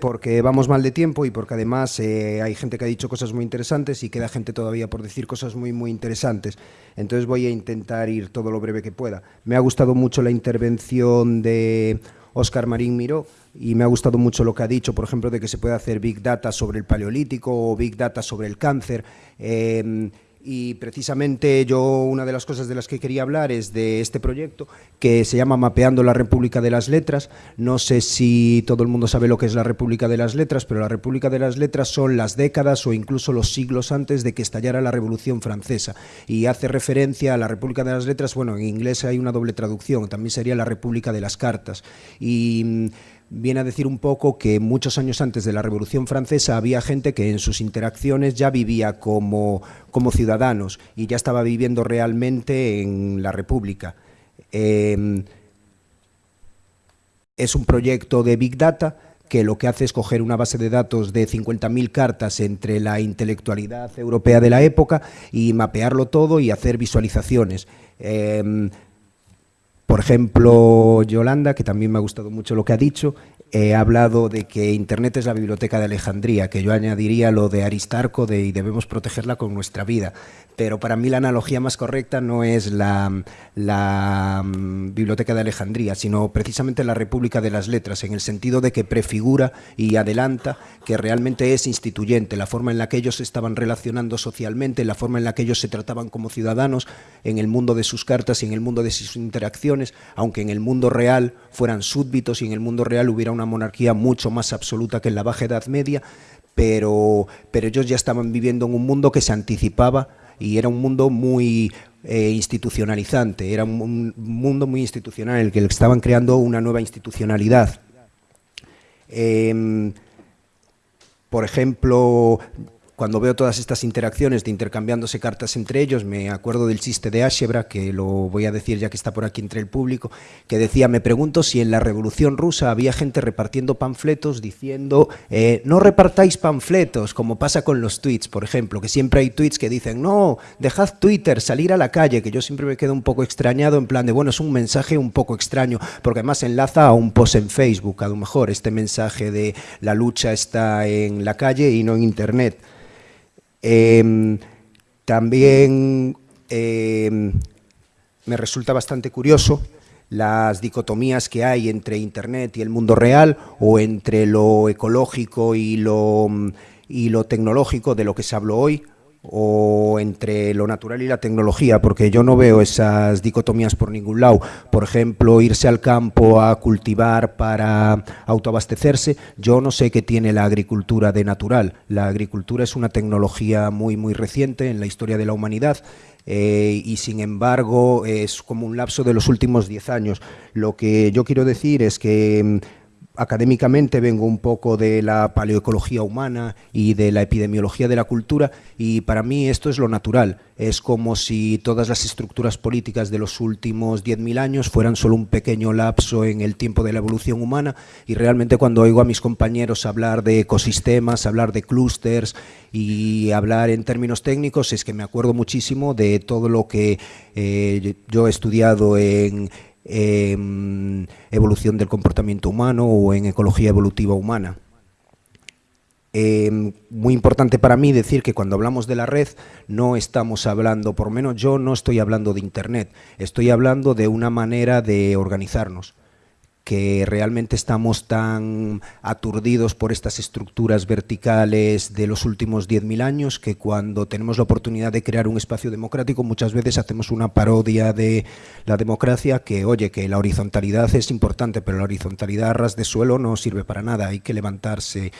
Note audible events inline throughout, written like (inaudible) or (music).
porque vamos mal de tiempo y porque además eh, hay gente que ha dicho cosas muy interesantes y queda gente todavía por decir cosas muy, muy interesantes. Entonces voy a intentar ir todo lo breve que pueda. Me ha gustado mucho la intervención de Óscar Marín Miró y me ha gustado mucho lo que ha dicho, por ejemplo, de que se puede hacer Big Data sobre el paleolítico o Big Data sobre el cáncer. Eh, y precisamente yo una de las cosas de las que quería hablar es de este proyecto que se llama Mapeando la República de las Letras. No sé si todo el mundo sabe lo que es la República de las Letras, pero la República de las Letras son las décadas o incluso los siglos antes de que estallara la Revolución Francesa y hace referencia a la República de las Letras, bueno, en inglés hay una doble traducción, también sería la República de las Cartas. Y mm, viene a decir un poco que muchos años antes de la Revolución Francesa había gente que en sus interacciones ya vivía como, como ciudadanos y ya estaba viviendo realmente en la República. Em, es un proyecto de Big Data que lo que hace es coger una base de datos de 50.000 cartas entre la intelectualidad europea de la época y mapearlo todo y hacer visualizaciones. Em, por ejemplo, Yolanda, que también me ha gustado mucho lo que ha dicho, he hablado de que Internet es la biblioteca de Alejandría, que yo añadiría lo de Aristarco de, y debemos protegerla con nuestra vida. Pero para mí la analogía más correcta no es la, mm, biblioteca de Alejandría, sino precisamente la República de las Letras, en el sentido de que prefigura y adelanta que realmente es instituyente, la forma en la que ellos se estaban relacionando socialmente, la forma en la que ellos se trataban como ciudadanos en el mundo de sus cartas y en el mundo de sus interacciones, aunque en el mundo real fueran súbditos y en el mundo real hubiera una monarquía mucho más absoluta que en la Baja Edad Media, pero, pero ellos ya estaban viviendo en un mundo que se anticipaba y era un mundo muy eh, institucionalizante, era un, mundo muy institucional, en el que estaban creando una nueva institucionalidad. Em, por ejemplo, cuando veo todas estas interacciones de intercambiándose cartas entre ellos, me acuerdo del chiste de Ashebra, que lo voy a decir ya que está por aquí entre el público, que decía, me pregunto si en la Revolución Rusa había gente repartiendo panfletos diciendo, eh, no repartáis panfletos, como pasa con los tweets, por ejemplo, que siempre hay tweets que dicen, no, dejad Twitter, salir a la calle, que yo siempre me quedo un poco extrañado en plan de, bueno, es un mensaje un poco extraño, porque además enlaza a un post en Facebook, a lo mejor, este mensaje de la lucha está en la calle y no en Internet. Em, también em, me resulta bastante curioso las dicotomías que hay entre Internet y el mundo real o entre lo ecológico y lo, y lo tecnológico de lo que se habló hoy o entre lo natural y la tecnología, porque yo no veo esas dicotomías por ningún lado. Por ejemplo, irse al campo a cultivar para autoabastecerse, yo no sé qué tiene la agricultura de natural. La agricultura es una tecnología muy, muy reciente en la historia de la humanidad eh, y sin embargo es como un lapso de los últimos 10 años. Lo que yo quiero decir es que académicamente vengo un poco de la paleoecología humana y de la epidemiología de la cultura y para mí esto es lo natural. Es como si todas las estructuras políticas de los últimos 10.000 años fueran solo un pequeño lapso en el tiempo de la evolución humana y realmente cuando oigo a mis compañeros hablar de ecosistemas, hablar de clústeres y hablar en términos técnicos es que me acuerdo muchísimo de todo lo que eh, yo he estudiado en en evolución del comportamiento humano o en ecología evolutiva humana. Em, muy importante para mí decir que cuando hablamos de la red no estamos hablando, por menos yo no estoy hablando de Internet, estoy hablando de una manera de organizarnos que realmente estamos tan aturdidos por estas estructuras verticales de los últimos 10.000 años que cuando tenemos la oportunidad de crear un espacio democrático muchas veces hacemos una parodia de la democracia que, oye, que la horizontalidad es importante, pero la horizontalidad a ras de suelo no sirve para nada, hay que levantarse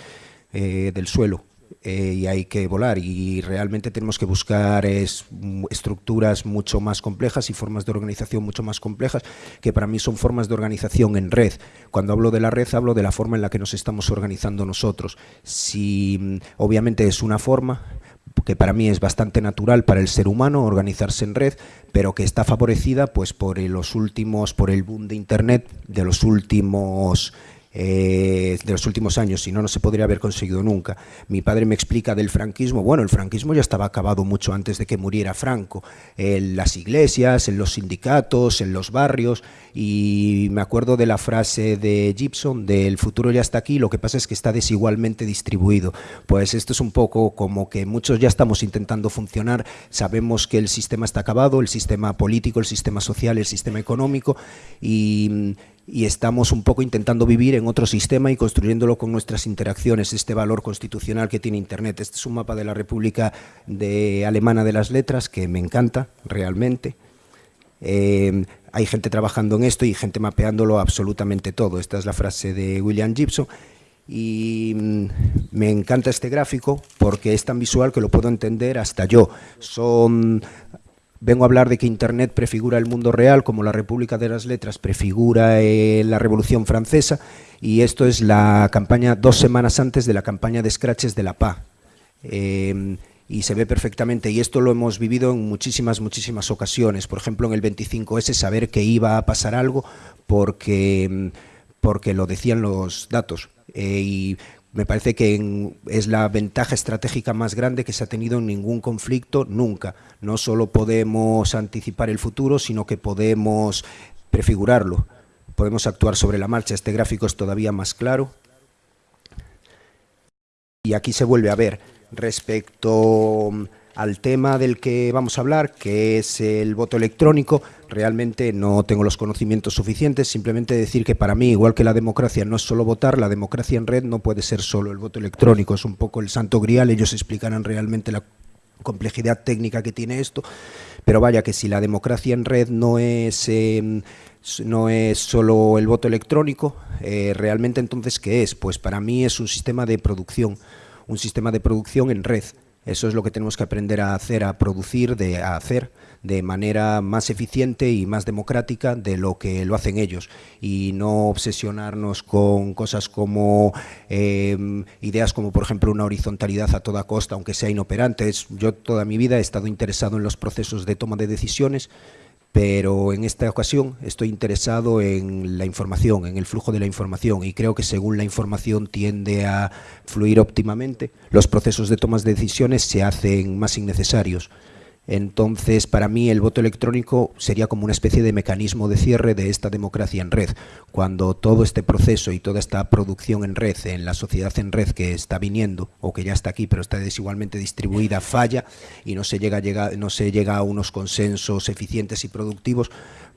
eh, del suelo. Eh, y hay que volar y realmente tenemos que buscar estructuras mucho más complejas y formas de organización mucho más complejas que para mí son formas de organización en red. Cuando hablo de la red hablo de la forma en la que nos estamos organizando nosotros. Si mm, obviamente es una forma que para mí es bastante natural para el ser humano organizarse en red, pero que está favorecida pues por los últimos, por el boom de internet de los últimos eh, de los últimos años, si no, no se podría haber conseguido nunca. Mi padre me explica del franquismo, bueno, el franquismo ya estaba acabado mucho antes de que muriera Franco, en las iglesias, en los sindicatos, en los barrios, y me acuerdo de la frase de Gibson, del futuro ya está aquí, lo que pasa es que está desigualmente distribuido. Pues esto es un poco como que muchos ya estamos intentando funcionar, sabemos que el sistema está acabado, el sistema político, el sistema social, el sistema económico, y y estamos un poco intentando vivir en otro sistema y construyéndolo con nuestras interacciones, este valor constitucional que tiene Internet. Este es un mapa de la República de Alemana de las Letras que me encanta realmente. Eh, hay gente trabajando en esto y gente mapeándolo absolutamente todo. Esta es la frase de William Gibson y mm, me encanta este gráfico porque es tan visual que lo puedo entender hasta yo. Son vengo a hablar de que Internet prefigura el mundo real, como la República de las Letras prefigura eh, la Revolución Francesa, y esto es la campaña dos semanas antes de la campaña de Scratches de la PA. Em, y se ve perfectamente, y esto lo hemos vivido en muchísimas, muchísimas ocasiones. Por ejemplo, en el 25S, saber que iba a pasar algo porque, em, porque lo decían los datos. Eh, me parece que es la ventaja estratégica más grande que se ha tenido en ningún conflicto nunca. No solo podemos anticipar el futuro, sino que podemos prefigurarlo. Podemos actuar sobre la marcha. Este gráfico es todavía más claro. Y aquí se vuelve a ver respecto al tema del que vamos a hablar, que es el voto electrónico, realmente no tengo los conocimientos suficientes, simplemente decir que para mí, igual que la democracia no es solo votar, la democracia en red no puede ser solo el voto electrónico, es un poco el santo grial, ellos explicarán realmente la complejidad técnica que tiene esto, pero vaya que si la democracia en red no es, em, no es solo el voto electrónico, eh, realmente entonces ¿qué es? Pues para mí es un sistema de producción, un sistema de producción en red, eso es lo que tenemos que aprender a hacer, a producir, de, a hacer de manera más eficiente y más democrática de lo que lo hacen ellos y no obsesionarnos con cosas como em, ideas como por ejemplo una horizontalidad a toda costa, aunque sea inoperante. yo toda mi vida he estado interesado en los procesos de toma de decisiones pero en esta ocasión estoy interesado en la información, en el flujo de la información y creo que según la información tiende a fluir óptimamente, los procesos de tomas de decisiones se hacen más innecesarios. Entonces, para mí el voto electrónico sería como una especie de mecanismo de cierre de esta democracia en red. Cuando todo este proceso y toda esta producción en red, en la sociedad en red que está viniendo, o que ya está aquí, pero está desigualmente distribuida, falla y no se llega, no se llega a unos consensos eficientes y productivos,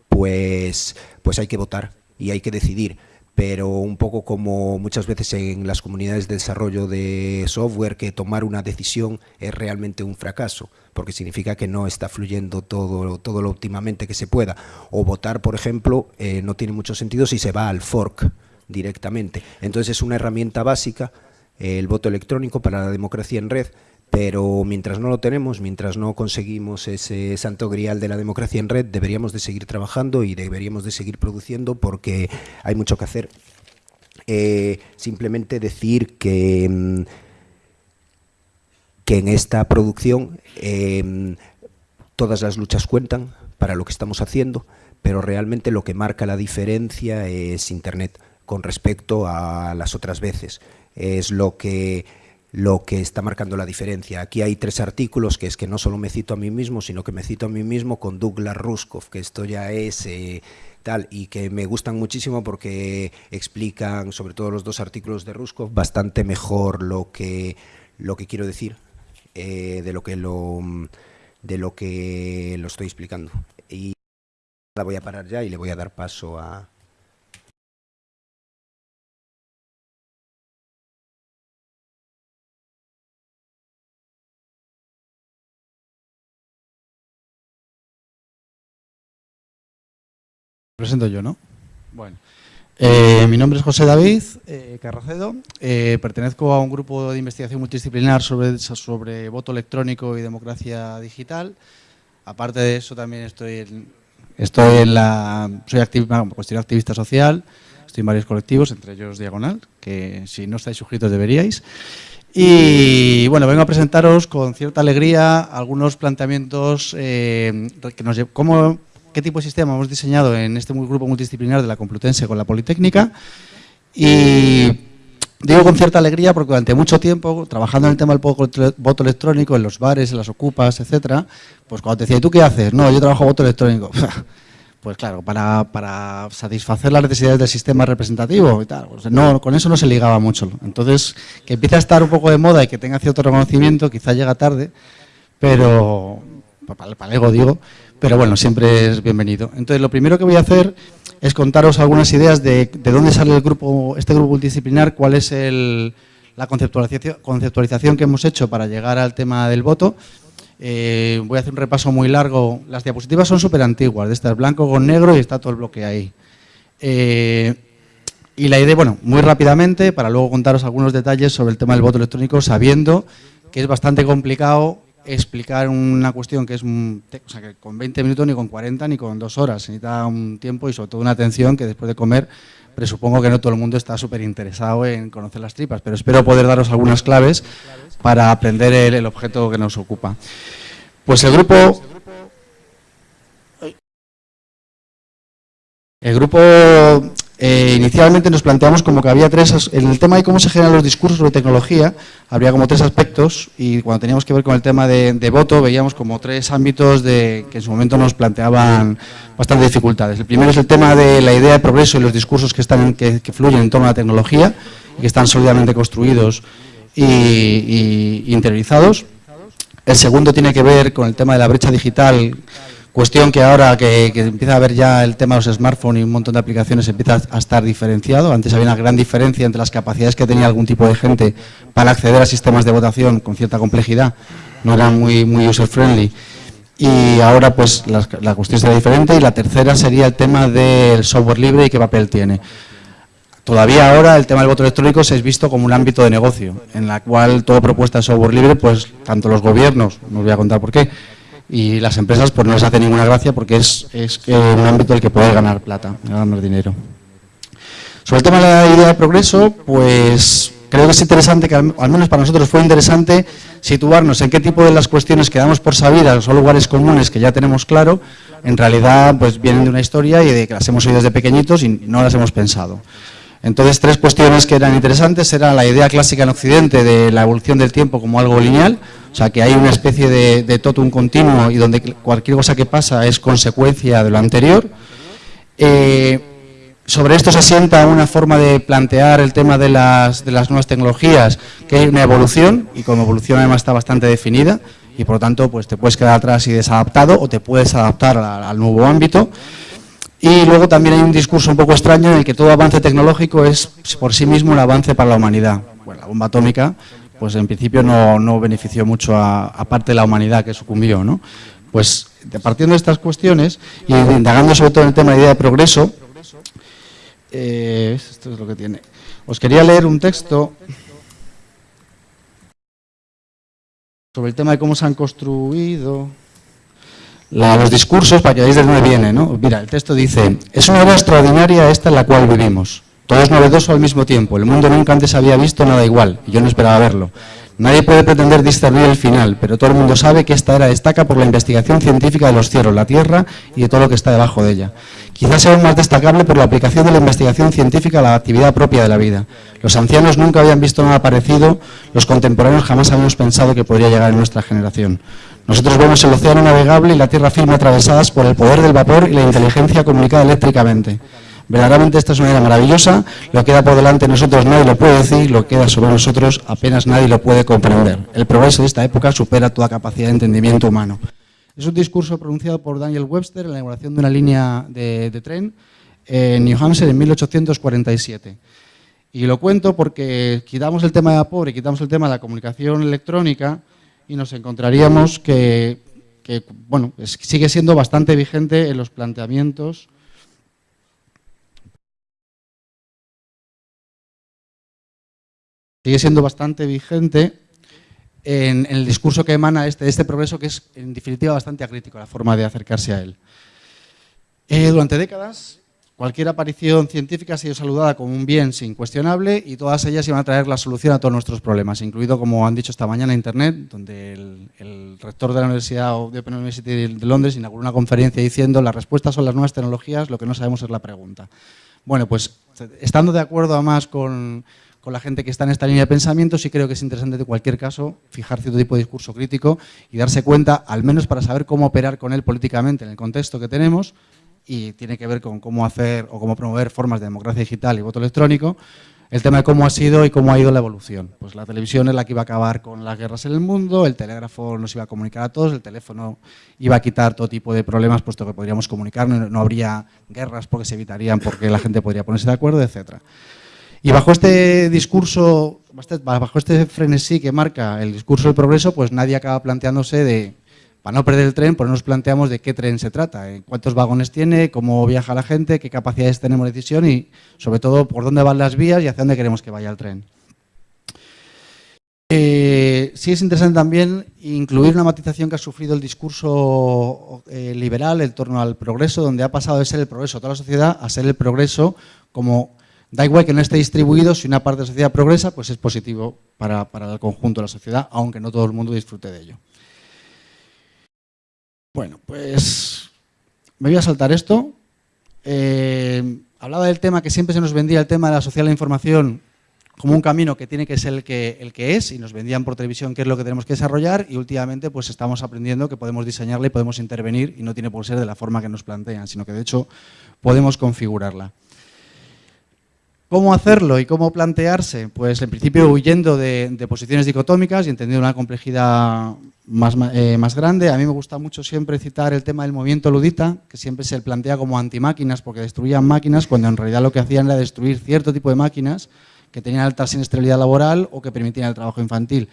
pues, pues hay que votar y hay que decidir pero un poco como muchas veces en las comunidades de desarrollo de software que tomar una decisión es realmente un fracaso, porque significa que no está fluyendo todo, todo lo óptimamente que se pueda. O votar, por ejemplo, eh, no tiene mucho sentido si se va al fork directamente. Entonces es una herramienta básica, el voto electrónico para la democracia en red, pero mientras no lo tenemos, mientras no conseguimos ese santo grial de la democracia en red, deberíamos de seguir trabajando y deberíamos de seguir produciendo porque hay mucho que hacer. Eh, simplemente decir que, mm, que en esta producción em, todas las luchas cuentan para lo que estamos haciendo, pero realmente lo que marca la diferencia es Internet con respecto a las otras veces. Es lo que lo que está marcando la diferencia. Aquí hay tres artículos, que es que no solo me cito a mí mismo, sino que me cito a mí mismo con Douglas Ruskov, que esto ya es eh, tal, y que me gustan muchísimo porque explican, sobre todo los dos artículos de Ruskov, bastante mejor lo que, lo que quiero decir eh, de, lo que lo, de lo que lo estoy explicando. Y la voy a parar ya y le voy a dar paso a, presento yo, ¿no? Bueno, eh, mi nombre es José David eh, Carracedo, eh, pertenezco a un grupo de investigación multidisciplinar sobre, sobre voto electrónico y democracia digital. Aparte de eso también estoy en, estoy en la, soy activista, cuestión activista social, estoy en varios colectivos, entre ellos Diagonal, que si no estáis suscritos deberíais. Y bueno, vengo a presentaros con cierta alegría algunos planteamientos que nos qué tipo de sistema hemos diseñado en este grupo multidisciplinar de la Complutense con la Politécnica Y digo con cierta alegría porque durante mucho tiempo, trabajando en el tema del voto electrónico, en los bares, en las ocupas, etcétera, pues cuando te decía, ¿y tú qué haces? No, yo trabajo voto electrónico. (laughs) Pues claro, para, satisfacer las necesidades del sistema representativo y tal. Pues no, con eso no se ligaba mucho. Entonces, que empiece a estar un poco de moda y que tenga cierto reconocimiento, quizá llega tarde, pero, para el ego digo, pero bueno, siempre es bienvenido. Entonces, lo primero que voy a hacer es contaros algunas ideas de, dónde sale el grupo, este grupo multidisciplinar, cuál es la conceptualización, conceptualización que hemos hecho para llegar al tema del voto eh, voy a hacer un repaso muy largo. Las diapositivas son súper antiguas, de estas blanco con negro y está todo el bloque ahí. Eh, y la idea, bueno, muy rápidamente, para luego contaros algunos detalles sobre el tema del voto electrónico, sabiendo que es bastante complicado explicar una cuestión que es o sea, que con 20 minutos, ni con 40, ni con dos horas. Se necesita un tiempo y sobre todo una atención que después de comer presupongo que no todo el mundo está súper interesado en conocer las tripas, pero espero poder daros algunas claves para aprender el, objeto que nos ocupa. Pues el grupo... El grupo eh, inicialmente nos planteamos como que había tres, en el tema de cómo se generan los discursos sobre tecnología, habría como tres aspectos y cuando teníamos que ver con el tema de, voto veíamos como tres ámbitos de, que en su momento nos planteaban bastantes dificultades. El primero es el tema de la idea de progreso y los discursos que, están, que, fluyen en torno a la tecnología y que están sólidamente construidos y interiorizados. El segundo tiene que ver con el tema de la brecha digital Cuestión que ahora que, empieza a haber ya el tema de los smartphones y un montón de aplicaciones empieza a estar diferenciado. Antes había una gran diferencia entre las capacidades que tenía algún tipo de gente para acceder a sistemas de votación con cierta complejidad. No eran muy, muy user-friendly. Y ahora pues la, cuestión será diferente. Y la tercera sería el tema del software libre y qué papel tiene. Todavía ahora el tema del voto electrónico se es visto como un ámbito de negocio, en la cual toda propuesta de software libre, pues tanto los gobiernos, no os voy a contar por qué, y las empresas pues no les hace ninguna gracia porque es, es un ámbito en el que puede ganar plata, ganar dinero. Sobre el tema de la idea de progreso, pues creo que es interesante, que al, menos para nosotros fue interesante situarnos en qué tipo de las cuestiones que damos por sabidas son lugares comunes que ya tenemos claro, en realidad pues vienen de una historia y de que las hemos oído desde pequeñitos y no las hemos pensado. Entonces, tres cuestiones que eran interesantes era la idea clásica en Occidente de la evolución del tiempo como algo lineal, o sea, que hay una especie de, de totum continuo y donde cualquier cosa que pasa es consecuencia de lo anterior. Eh, sobre esto se asienta una forma de plantear el tema de las, de las nuevas tecnologías, que hay una evolución, y como evolución además está bastante definida, y por lo tanto pues te puedes quedar atrás y desadaptado, o te puedes adaptar al nuevo ámbito. Y luego también hay un discurso un poco extraño en el que todo avance tecnológico es por sí mismo un avance para la humanidad. Bueno, la bomba atómica pues en principio no, benefició mucho a, parte de la humanidad que sucumbió. ¿no? Pues partiendo de estas cuestiones y indagando sobre todo en el tema de idea de progreso, eh, esto es lo que tiene. Os quería leer un texto sobre el tema de cómo se han construido los discursos para que veáis de dónde viene. ¿no? Mira, el texto dice, es una era extraordinaria esta en la cual vivimos. Todo es novedoso al mismo tiempo. El mundo nunca antes había visto nada igual, y yo no esperaba verlo. Nadie puede pretender discernir el final, pero todo el mundo sabe que esta era destaca por la investigación científica de los cielos, la tierra y de todo lo que está debajo de ella. Quizás sea aún más destacable por la aplicación de la investigación científica a la actividad propia de la vida. Los ancianos nunca habían visto nada parecido, los contemporáneos jamás habíamos pensado que podría llegar en nuestra generación. Nosotros vemos el océano navegable y la tierra firme atravesadas por el poder del vapor y la inteligencia comunicada eléctricamente. Verdaderamente esta es una era maravillosa, lo que queda por delante nosotros nadie lo puede decir, lo que queda sobre nosotros apenas nadie lo puede comprender. El progreso de esta época supera toda capacidad de entendimiento humano. Es un discurso pronunciado por Daniel Webster en la inauguración de una línea de, tren en New Hampshire en 1847. Y lo cuento porque quitamos el tema de vapor y quitamos el tema de la comunicación electrónica y nos encontraríamos que, bueno, sigue siendo bastante vigente en los planteamientos sigue siendo bastante vigente en, el discurso que emana este, este progreso, que es en definitiva bastante acrítico la forma de acercarse a él. Eh, durante décadas, cualquier aparición científica ha sido saludada como un bien sin cuestionable y todas ellas iban a traer la solución a todos nuestros problemas, incluido, como han dicho esta mañana, Internet, donde el, rector de la Universidad de Londres inauguró una conferencia diciendo las respuestas son las nuevas tecnologías, lo que no sabemos es la pregunta. Bueno, pues estando de acuerdo además con, con la gente que está en esta línea de pensamiento, sí creo que es interesante de cualquier caso fijar cierto tipo de discurso crítico y darse cuenta, al menos para saber cómo operar con él políticamente en el contexto que tenemos, y tiene que ver con cómo hacer o cómo promover formas de democracia digital y voto electrónico, el tema de cómo ha sido y cómo ha ido la evolución. Pues la televisión es la que iba a acabar con las guerras en el mundo, el telégrafo nos iba a comunicar a todos, el teléfono iba a quitar todo tipo de problemas puesto que podríamos comunicar, no, habría guerras porque se evitarían, porque la gente podría ponerse de acuerdo, etc. Y bajo este discurso, bajo este frenesí que marca el discurso del progreso, pues nadie acaba planteándose de para no perder el tren, pues nos planteamos de qué tren se trata, eh, cuántos vagones tiene, cómo viaja la gente, qué capacidades tenemos de decisión y, sobre todo, por dónde van las vías y hacia dónde queremos que vaya el tren. Eh, sí es interesante también incluir una matización que ha sufrido el discurso eh, liberal en torno al progreso, donde ha pasado de ser el progreso de toda la sociedad a ser el progreso como, da igual que no esté distribuido, si una parte de la sociedad progresa, pues es positivo para el conjunto de la sociedad, aunque no todo el mundo disfrute de ello. Bueno, pues me voy a saltar esto. Eh, hablaba del tema que siempre se nos vendía el tema de la social de la información como un camino que tiene que ser el que, el que es y nos vendían por televisión qué es lo que tenemos que desarrollar y últimamente pues estamos aprendiendo que podemos diseñarla y podemos intervenir y no tiene por ser de la forma que nos plantean, sino que de hecho podemos configurarla. ¿Cómo hacerlo y cómo plantearse? Pues en principio huyendo de, posiciones dicotómicas y entendiendo una complejidad eh, más, grande. A mí me gusta mucho siempre citar el tema del movimiento ludita, que siempre se plantea como antimáquinas porque destruían máquinas, cuando en realidad lo que hacían era destruir cierto tipo de máquinas que tenían alta siniestralidad laboral o que permitían el trabajo infantil.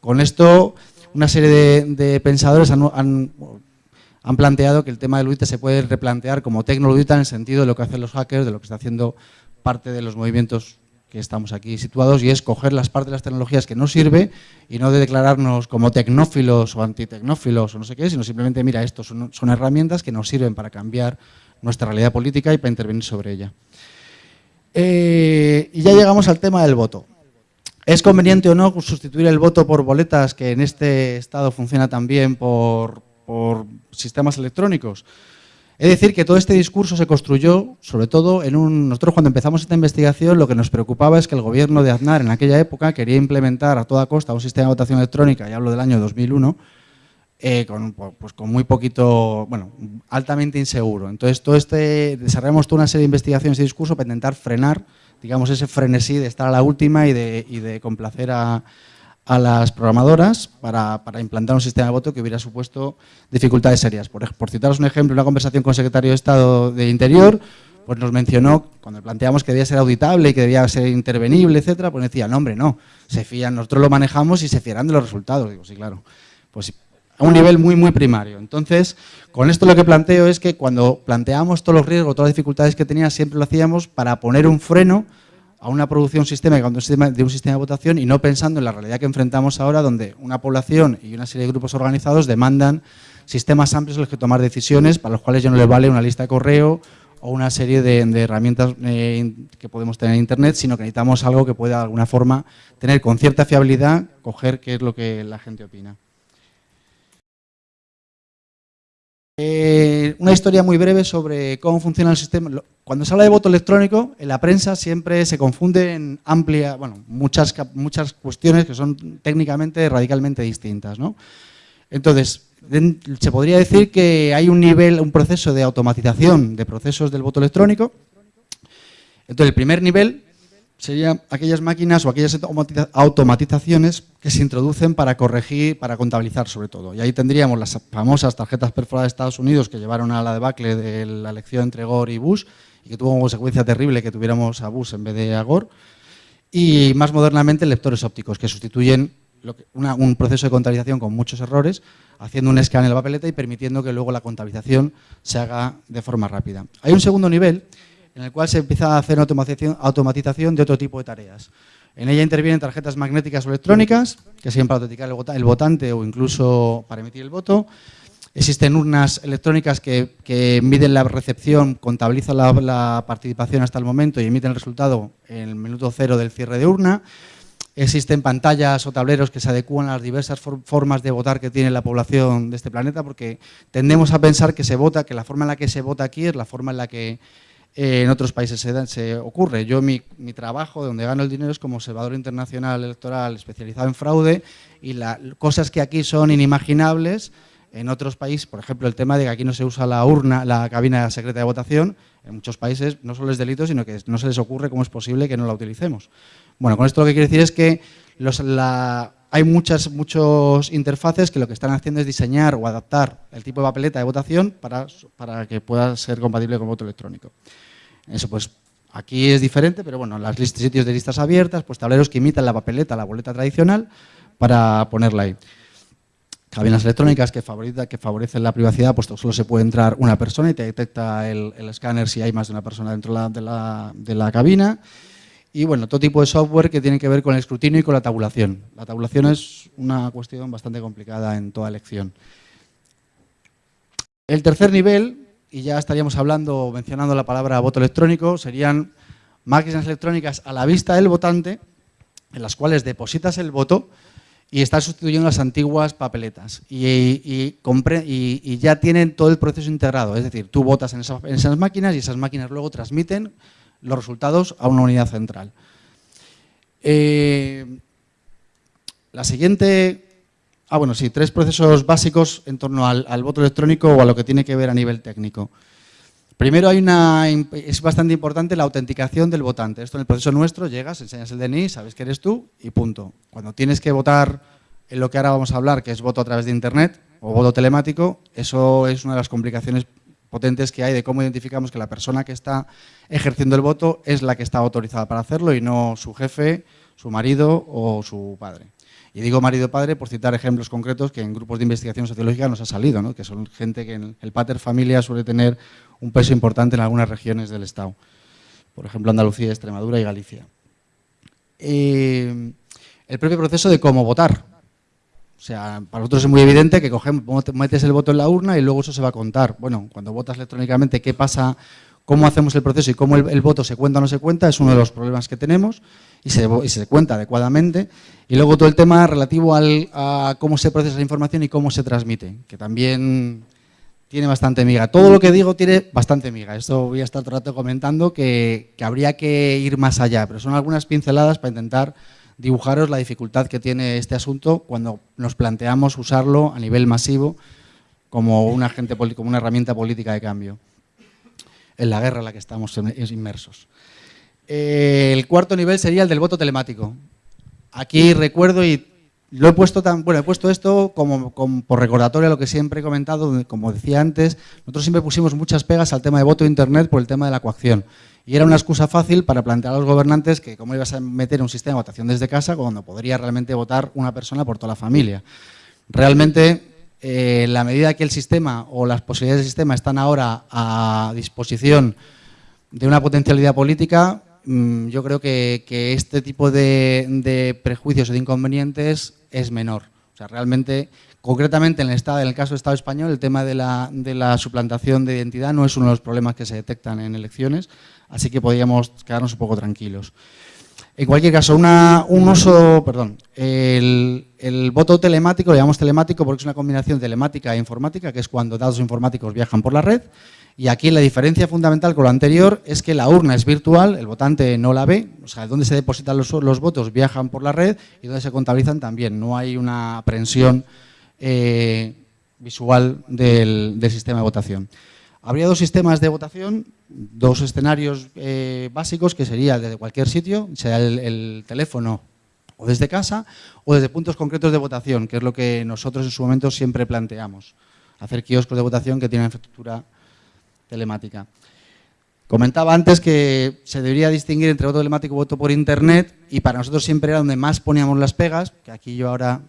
Con esto, una serie de, pensadores han, planteado que el tema de ludita se puede replantear como tecnoludita en el sentido de lo que hacen los hackers, de lo que está haciendo parte de los movimientos que estamos aquí situados y es coger las partes de las tecnologías que nos sirve y no de declararnos como tecnófilos o antitecnófilos o no sé qué, sino simplemente, mira, estos son, herramientas que nos sirven para cambiar nuestra realidad política y para intervenir sobre ella. Eh, y ya llegamos al tema del voto. ¿Es conveniente o no sustituir el voto por boletas, que en este estado funciona también por, por sistemas electrónicos? Es decir, que todo este discurso se construyó, sobre todo, en un... Nosotros cuando empezamos esta investigación lo que nos preocupaba es que el gobierno de Aznar en aquella época quería implementar a toda costa un sistema de votación electrónica, y hablo del año 2001, eh, con, pues, con muy poquito, bueno, altamente inseguro. Entonces, todo este, desarrollamos toda una serie de investigaciones y discurso para intentar frenar, digamos, ese frenesí de estar a la última y de, y de complacer a, a las programadoras para, implantar un sistema de voto que hubiera supuesto dificultades serias. Por, citaros un ejemplo, una conversación con el secretario de Estado de Interior, pues nos mencionó, cuando planteamos que debía ser auditable y que debía ser intervenible, etcétera, pues decía, no hombre, no, se fían, nosotros lo manejamos y se fiarán de los resultados. Digo, sí, claro. Pues a un nivel muy, muy primario. Entonces, con esto lo que planteo es que cuando planteamos todos los riesgos, todas las dificultades que tenía, siempre lo hacíamos para poner un freno a una producción sistémica de un sistema de votación y no pensando en la realidad que enfrentamos ahora, donde una población y una serie de grupos organizados demandan sistemas amplios en los que tomar decisiones, para los cuales ya no les vale una lista de correo o una serie de, herramientas eh, que podemos tener en Internet, sino que necesitamos algo que pueda de alguna forma tener con cierta fiabilidad, coger qué es lo que la gente opina. Eh, una historia muy breve sobre cómo funciona el sistema. Cuando se habla de voto electrónico, en la prensa siempre se confunden amplia, bueno, muchas, muchas cuestiones que son técnicamente radicalmente distintas. ¿no? Entonces, se podría decir que hay un nivel, un proceso de automatización de procesos del voto electrónico. Entonces, el primer nivel serían aquellas máquinas o aquellas automatizaciones que se introducen para corregir, para contabilizar sobre todo. Y ahí tendríamos las famosas tarjetas perforadas de Estados Unidos que llevaron a la debacle de la elección entre Gore y Bush y que tuvo como consecuencia terrible que tuviéramos a Bush en vez de a Gore. Y más modernamente lectores ópticos que sustituyen un proceso de contabilización con muchos errores, haciendo un escáner en la papeleta y permitiendo que luego la contabilización se haga de forma rápida. Hay un segundo nivel en el cual se empieza a hacer automatización, de otro tipo de tareas. En ella intervienen tarjetas magnéticas o electrónicas, que sirven para autenticar el votante o incluso para emitir el voto. Existen urnas electrónicas que, miden la recepción, contabilizan la, participación hasta el momento y emiten el resultado en el minuto cero del cierre de urna. Existen pantallas o tableros que se adecúan a las diversas formas de votar que tiene la población de este planeta, porque tendemos a pensar que se vota, que la forma en la que se vota aquí es la forma en la que en otros países se, ocurre. Yo mi, mi, trabajo, donde gano el dinero, es como observador internacional electoral especializado en fraude y las cosas que aquí son inimaginables, en otros países, por ejemplo, el tema de que aquí no se usa la urna, la cabina secreta de votación, en muchos países no solo es delito, sino que no se les ocurre cómo es posible que no la utilicemos. Bueno, con esto lo que quiere decir es que los, la, hay muchas muchos interfaces que lo que están haciendo es diseñar o adaptar el tipo de papeleta de votación para, para que pueda ser compatible con voto electrónico. Eso pues aquí es diferente, pero bueno, las listas, sitios de listas abiertas, pues tableros que imitan la papeleta, la boleta tradicional, para ponerla ahí. Cabinas electrónicas que, favorecen la privacidad, pues solo se puede entrar una persona y te detecta el, el escáner si hay más de una persona dentro de la, de la cabina y bueno, todo tipo de software que tiene que ver con el escrutinio y con la tabulación. La tabulación es una cuestión bastante complicada en toda elección. El tercer nivel, y ya estaríamos hablando, mencionando la palabra voto electrónico, serían máquinas electrónicas a la vista del votante, en las cuales depositas el voto y estás sustituyendo las antiguas papeletas. Y, ya tienen todo el proceso integrado, es decir, tú votas en esas máquinas y esas máquinas luego transmiten los resultados a una unidad central. Eh, la siguiente... Ah, bueno, sí, tres procesos básicos en torno al, voto electrónico o a lo que tiene que ver a nivel técnico. Primero hay una, es bastante importante la autenticación del votante. Esto en el proceso nuestro, llegas, enseñas el DNI, sabes que eres tú y punto. Cuando tienes que votar en lo que ahora vamos a hablar, que es voto a través de Internet o voto telemático, eso es una de las complicaciones potentes que hay de cómo identificamos que la persona que está ejerciendo el voto es la que está autorizada para hacerlo y no su jefe, su marido o su padre. Y digo marido-padre por citar ejemplos concretos que en grupos de investigación sociológica nos ha salido, ¿no? que son gente que en el pater familia suele tener un peso importante en algunas regiones del Estado. Por ejemplo, Andalucía, Extremadura y Galicia. Eh, el propio proceso de cómo votar. O sea, para nosotros es muy evidente que cogemos, metes el voto en la urna y luego eso se va a contar. Bueno, cuando votas electrónicamente, ¿qué pasa? ¿Cómo hacemos el proceso y cómo el, voto se cuenta o no se cuenta? Es uno de los problemas que tenemos y se, cuenta adecuadamente. Y luego todo el tema relativo al, a cómo se procesa la información y cómo se transmite, que también tiene bastante miga. Todo lo que digo tiene bastante miga. Esto voy a estar todo comentando que habría que ir más allá, pero son algunas pinceladas para intentar dibujaros la dificultad que tiene este asunto cuando nos planteamos usarlo a nivel masivo como un agente como una herramienta política de cambio en la guerra en la que estamos inmersos. Eh, el cuarto nivel sería el del voto telemático. Aquí recuerdo y lo he puesto tan, bueno, he puesto esto como, por recordatorio a lo que siempre he comentado, como decía antes, nosotros siempre pusimos muchas pegas al tema de voto internet por el tema de la coacción. Y era una excusa fácil para plantear a los gobernantes que cómo ibas a meter un sistema de votación desde casa cuando podría realmente votar una persona por toda la familia. Realmente, eh, la medida que el sistema o las posibilidades del sistema están ahora a disposición de una potencialidad política, mm, yo creo que, este tipo de, prejuicios o de inconvenientes es menor. O sea, realmente, concretamente en el, estado, en el caso del Estado español, el tema de la, de la suplantación de identidad no es uno de los problemas que se detectan en elecciones, así que podríamos quedarnos un poco tranquilos. En cualquier caso, un uso, perdón, el, voto telemático, lo llamamos telemático porque es una combinación telemática e informática, que es cuando datos informáticos viajan por la red, y aquí la diferencia fundamental con lo anterior es que la urna es virtual, el votante no la ve, o sea, donde se depositan los, votos viajan por la red y donde se contabilizan también, no hay una aprensión eh, visual del sistema de votación. Habría dos sistemas de votación, dos escenarios eh, básicos, que sería desde cualquier sitio, sea el, teléfono o desde casa, o desde puntos concretos de votación, que es lo que nosotros en su momento siempre planteamos. Hacer kioscos de votación que tienen infraestructura telemática. Comentaba antes que se debería distinguir entre voto telemático y voto por internet, y para nosotros siempre era donde más poníamos las pegas, que aquí yo ahora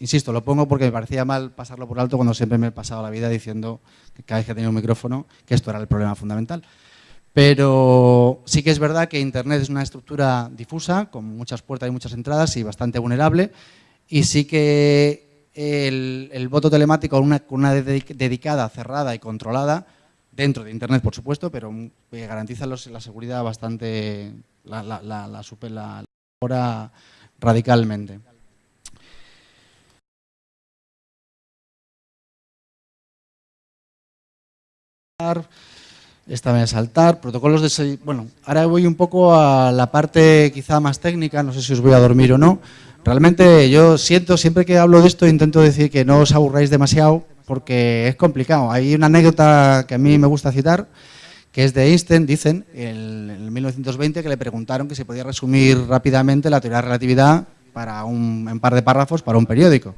Insisto, lo pongo porque me parecía mal pasarlo por alto cuando siempre me he pasado la vida diciendo que cada vez que tenía un micrófono que esto era el problema fundamental. Pero sí que es verdad que Internet es una estructura difusa, con muchas puertas y muchas entradas y bastante vulnerable. Y sí que el, voto telemático con una, una, dedicada, cerrada y controlada, dentro de Internet por supuesto, pero garantiza la seguridad bastante, la, la, la, la radicalmente. Esta voy a saltar. Protocolos de... Bueno, ahora voy un poco a la parte quizá más técnica, no sé si os voy a dormir o no. Realmente yo siento, siempre que hablo de esto intento decir que no os aburráis demasiado porque es complicado. Hay una anécdota que a mí me gusta citar, que es de Einstein, dicen, en 1920, que le preguntaron que se podía resumir rápidamente la teoría de relatividad para un, en par de párrafos para un periódico.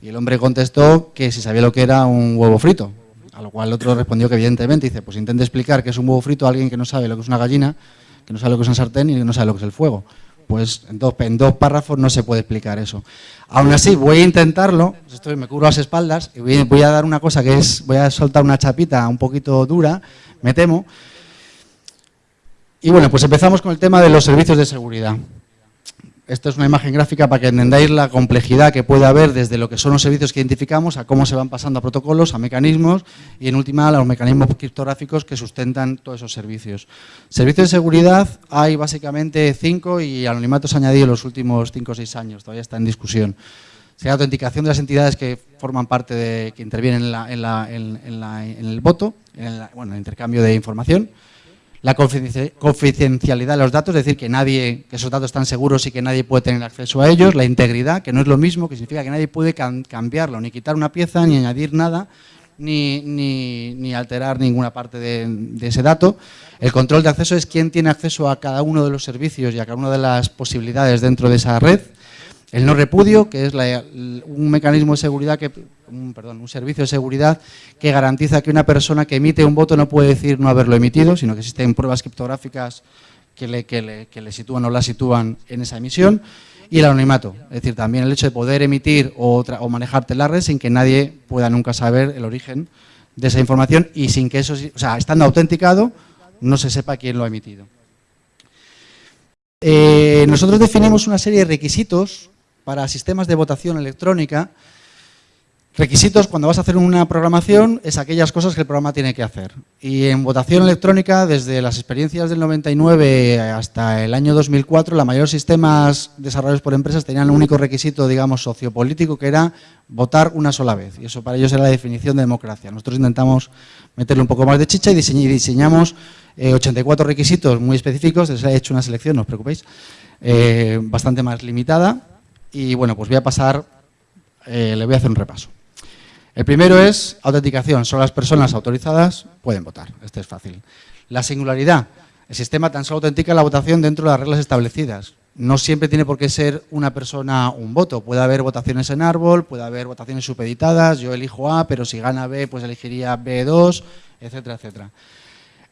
Y el hombre contestó que si sabía lo que era un huevo frito, a lo cual el otro respondió que evidentemente, dice, pues intente explicar qué es un huevo frito a alguien que no sabe lo que es una gallina, que no sabe lo que es un sartén y que no sabe lo que es el fuego. Pues en dos, dos párrafos no se puede explicar eso. Aún así, voy a intentarlo, esto me cubro las espaldas, y voy, voy a dar una cosa que es, voy a soltar una chapita un poquito dura, me temo. Y bueno, pues empezamos con el tema de los servicios de seguridad. Esta es una imagen gráfica para que entendáis la complejidad que puede haber desde lo que son los servicios que identificamos a cómo se van pasando a protocolos, a mecanismos y en última a los mecanismos criptográficos que sustentan todos esos servicios. Servicios de seguridad hay básicamente cinco y anonimato se ha añadido en los últimos cinco o seis años, todavía está en discusión. Sería autenticación de las entidades que forman parte de, que intervienen en, el voto, en, bueno, el intercambio de información la confidencialidad de los datos, es decir, que nadie, que esos datos están seguros y que nadie puede tener acceso a ellos, la integridad, que no es lo mismo, que significa que nadie puede cambiarlo, ni quitar una pieza, ni añadir nada, ni, ni, alterar ninguna parte de, de, ese dato. El control de acceso es quién tiene acceso a cada uno de los servicios y a cada una de las posibilidades dentro de esa red. El no repudio, que es un mecanismo de seguridad, que, un, perdón, un servicio de seguridad que garantiza que una persona que emite un voto no puede decir no haberlo emitido, sino que existen pruebas criptográficas que le, que le, sitúan o la sitúan en esa emisión. Y el anonimato, es decir, también el hecho de poder emitir o, o manejarte la red sin que nadie pueda nunca saber el origen de esa información y sin que eso, o sea, estando autenticado, no se sepa quién lo ha emitido. Eh, nosotros definimos una serie de requisitos para sistemas de votación electrónica, requisitos cuando vas a hacer una programación es aquellas cosas que el programa tiene que hacer. Y en votación electrónica, desde las experiencias del 99 hasta el año 2004, la mayoría de sistemas desarrollados por empresas tenían un único requisito, digamos, sociopolítico, que era votar una sola vez. Y eso para ellos era la definición de democracia. Nosotros intentamos meterle un poco más de chicha y diseñamos 84 eh, requisitos muy específicos, les he hecho una selección, no os preocupéis, eh, bastante más limitada, y bueno, pues voy a pasar, eh, le voy a hacer un repaso. El primero es autenticación, solo las personas autorizadas pueden votar, este es fácil. La singularidad, el sistema tan solo autentica la votación dentro de las reglas establecidas. No siempre tiene por qué ser una persona un voto, puede haber votaciones en árbol, puede haber votaciones supeditadas, yo elijo A, pero si gana B, pues elegiría B2, etcétera, etcétera.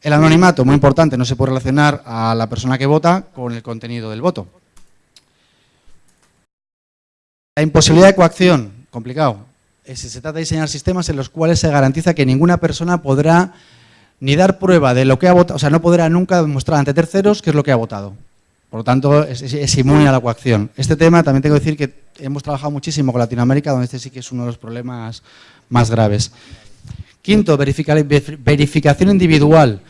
El anonimato, muy importante, no se puede relacionar a la persona que vota con el contenido del voto. La imposibilidad de coacción, complicado. Se trata de diseñar sistemas en los cuales se garantiza que ninguna persona podrá ni dar prueba de lo que ha votado, o sea, no podrá nunca demostrar ante terceros qué es lo que ha votado. Por lo tanto, es, inmune a la coacción. Este tema también tengo que decir que hemos trabajado muchísimo con Latinoamérica, donde este sí que es uno de los problemas más graves. Quinto, verificación individual.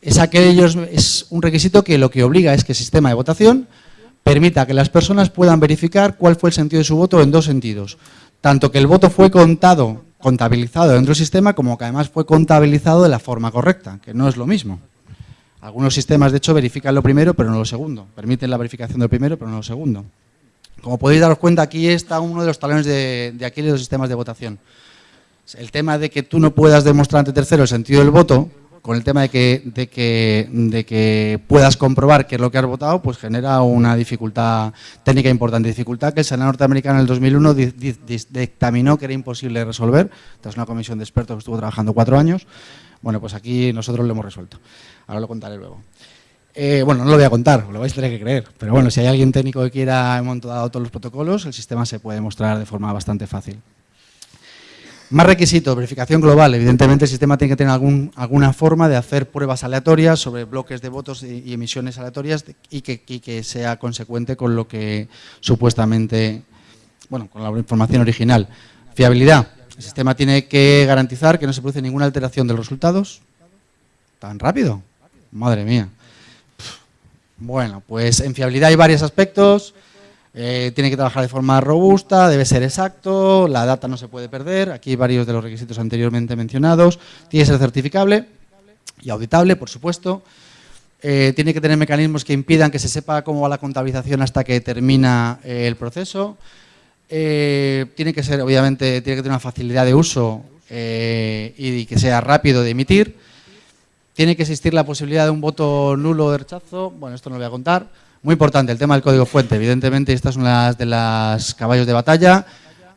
Es, aquellos, es un requisito que lo que obliga es que el sistema de votación permita que las personas puedan verificar cuál fue el sentido de su voto en dos sentidos. Tanto que el voto fue contado, contabilizado dentro del sistema, como que además fue contabilizado de la forma correcta, que no es lo mismo. Algunos sistemas, de hecho, verifican lo primero, pero no lo segundo. Permiten la verificación del primero, pero no lo segundo. Como podéis daros cuenta, aquí está uno de los talones de, de aquí de los sistemas de votación. El tema de que tú no puedas demostrar ante tercero el sentido del voto, con el tema de que, de que, de que puedas comprobar qué es lo que has votado, pues genera una dificultad técnica importante. Dificultad que el Senado norteamericano en el 2001 dictaminó que era imposible resolver, tras una comisión de expertos que estuvo trabajando cuatro años. Bueno, pues aquí nosotros lo hemos resuelto. Ahora lo contaré luego. Eh, bueno, no lo voy a contar, lo vais a tener que creer. Pero bueno, si hay alguien técnico que quiera, hemos todos los protocolos, el sistema se puede mostrar de forma bastante fácil. Más requisitos, verificación global. Evidentemente el sistema tiene que tener algún, alguna forma de hacer pruebas aleatorias sobre bloques de votos y, emisiones aleatorias y que, que, sea consecuente con lo que supuestamente, bueno, con la información original. Fiabilidad. El sistema tiene que garantizar que no se produce ninguna alteración de los resultados. ¿Tan rápido? Madre mía. Bueno, pues en fiabilidad hay varios aspectos. Eh, tiene que trabajar de forma robusta, debe ser exacto, la data no se puede perder, aquí varios de los requisitos anteriormente mencionados, tiene que ser certificable y auditable, por supuesto. Eh, tiene que tener mecanismos que impidan que se sepa cómo va la contabilización hasta que termina eh, el proceso. Tiene que ser, obviamente, tiene que tener una facilidad de uso y que sea rápido de emitir. Tiene que existir la posibilidad de un voto nulo de rechazo. Bueno, esto no lo voy a contar. Muy importante el tema del código fuente. Evidentemente, estas son las de las caballos de batalla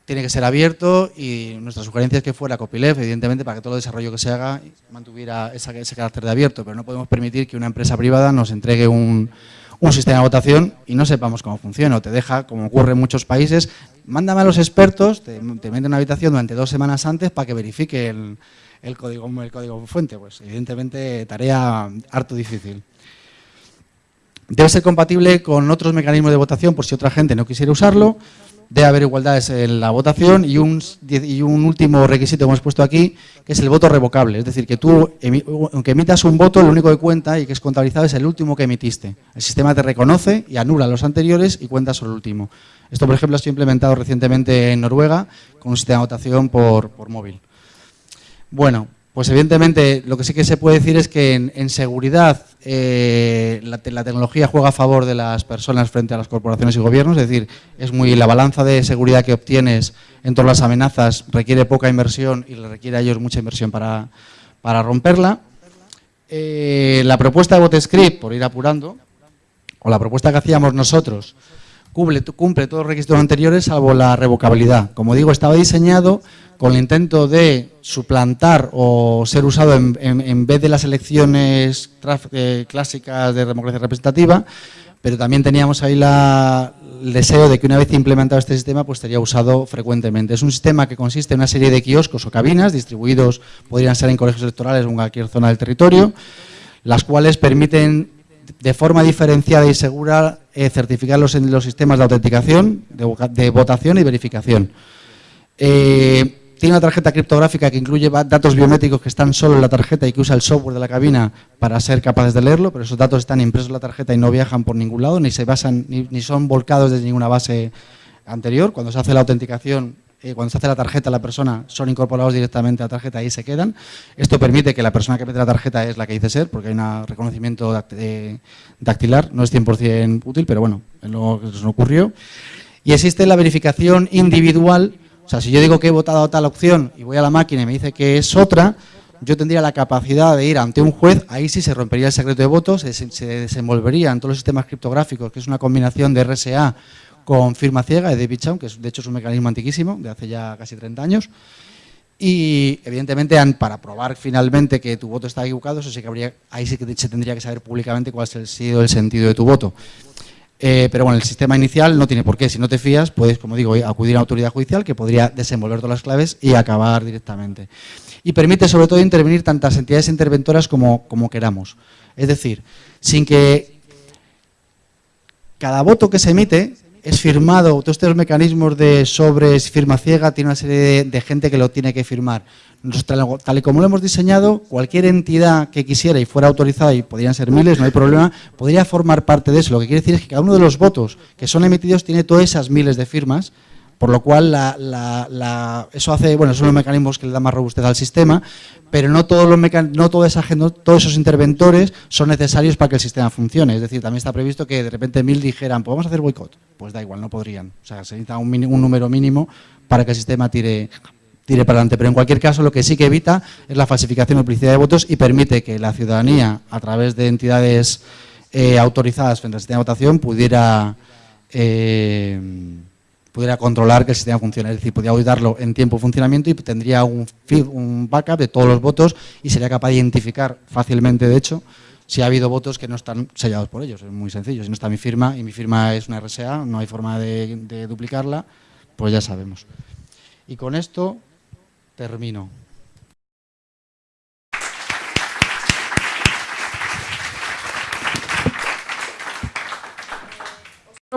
tiene que ser abierto y nuestra sugerencia es que fuera copyleft, evidentemente, para que todo el desarrollo que se haga mantuviera ese carácter de abierto, pero no podemos permitir que una empresa privada nos entregue un, sistema de votación y no sepamos cómo funciona, o te deja, como ocurre en muchos países, mándame a los expertos, te, te meten en una habitación durante dos semanas antes para que verifique el, código, el código fuente, pues evidentemente tarea harto difícil. Debe ser compatible con otros mecanismos de votación por si otra gente no quisiera usarlo, debe haber igualdades en la votación y un, último requisito que hemos puesto aquí, que es el voto revocable. Es decir, que tú, aunque emitas un voto, lo único que cuenta y que es contabilizado es el último que emitiste. El sistema te reconoce y anula los anteriores y cuenta solo el último. Esto, por ejemplo, ha sido implementado recientemente en Noruega con un sistema de votación por móvil. Bueno, pues evidentemente lo que sí que se puede decir es que en, seguridad eh, la, tecnología juega a favor de las personas frente a las corporaciones y gobiernos, es decir, es muy la balanza de seguridad que obtienes en todas las amenazas requiere poca inversión y le requiere a ellos mucha inversión para, romperla. Eh, la propuesta de BotScript, por ir apurando, o la propuesta que hacíamos nosotros, cumple, cumple todos los requisitos anteriores salvo la revocabilidad. Como digo, estaba diseñado con el intento de suplantar o ser usado en, vez de las elecciones eh, clásicas de democracia representativa, pero también teníamos ahí el deseo de que una vez implementado este sistema, pues sería usado frecuentemente. Es un sistema que consiste en una serie de kioscos o cabinas distribuidos, podrían ser en colegios electorales o en cualquier zona del territorio, las cuales permiten de forma diferenciada y segura eh, certificar los, los sistemas de autenticación, de, votación y verificación. Eh, tiene una tarjeta criptográfica que incluye datos biométricos que están solo en la tarjeta y que usa el software de la cabina para ser capaces de leerlo, pero esos datos están impresos en la tarjeta y no viajan por ningún lado, ni se basan, ni, son volcados desde ninguna base anterior. Cuando se hace la autenticación, eh, cuando se hace la tarjeta, la persona son incorporados directamente a la tarjeta y se quedan. Esto permite que la persona que mete la tarjeta es la que dice ser, porque hay un reconocimiento dactilar, no es 100% útil, pero bueno, es lo que nos ocurrió. Y existe la verificación individual o sea, si yo digo que he votado tal opción y voy a la máquina y me dice que es otra, yo tendría la capacidad de ir ante un juez, ahí sí se rompería el secreto de votos, se, se desenvolvería en todos los sistemas criptográficos, que es una combinación de RSA con firma ciega de David Chaum, que de hecho es un mecanismo antiquísimo, de hace ya casi 30 años, y evidentemente para probar finalmente que tu voto está equivocado, eso sí que habría, ahí sí que se tendría que saber públicamente cuál ha sido el sentido de tu voto. Eh, pero bueno, el sistema inicial no tiene por qué. Si no te fías, puedes, como digo, acudir a una autoridad judicial que podría desenvolver todas las claves y acabar directamente. Y permite sobre todo intervenir tantas entidades interventoras como queramos. Es decir, sin que cada voto que se emite es firmado, todos estos mecanismos de sobres, firma ciega, tiene una serie de, gente que lo tiene que firmar. tal y como lo hemos diseñado, cualquier entidad que quisiera y fuera autorizada, y podrían ser miles, no hay problema, podría formar parte de eso. Lo que quiere decir es que cada uno de los votos que son emitidos tiene todas esas miles de firmas, por lo cual, eso hace, bueno, son los mecanismos que le dan más robustez al sistema, pero no todos los no toda esa, todos esos interventores son necesarios para que el sistema funcione. Es decir, también está previsto que de repente mil dijeran, pues vamos a hacer boicot. Pues da igual, no podrían. O sea, se necesita un, un número mínimo para que el sistema tire, tire para adelante. Pero en cualquier caso, lo que sí que evita es la falsificación o publicidad de votos y permite que la ciudadanía, a través de entidades eh, autorizadas frente al sistema de votación, pudiera... Eh, pudiera controlar que el sistema funcione, es decir, podría auditarlo en tiempo de funcionamiento y tendría un, un backup de todos los votos y sería capaz de identificar fácilmente, de hecho, si ha habido votos que no están sellados por ellos. Es muy sencillo, si no está mi firma y mi firma es una RSA, no hay forma de duplicarla, pues ya sabemos. Y con esto termino.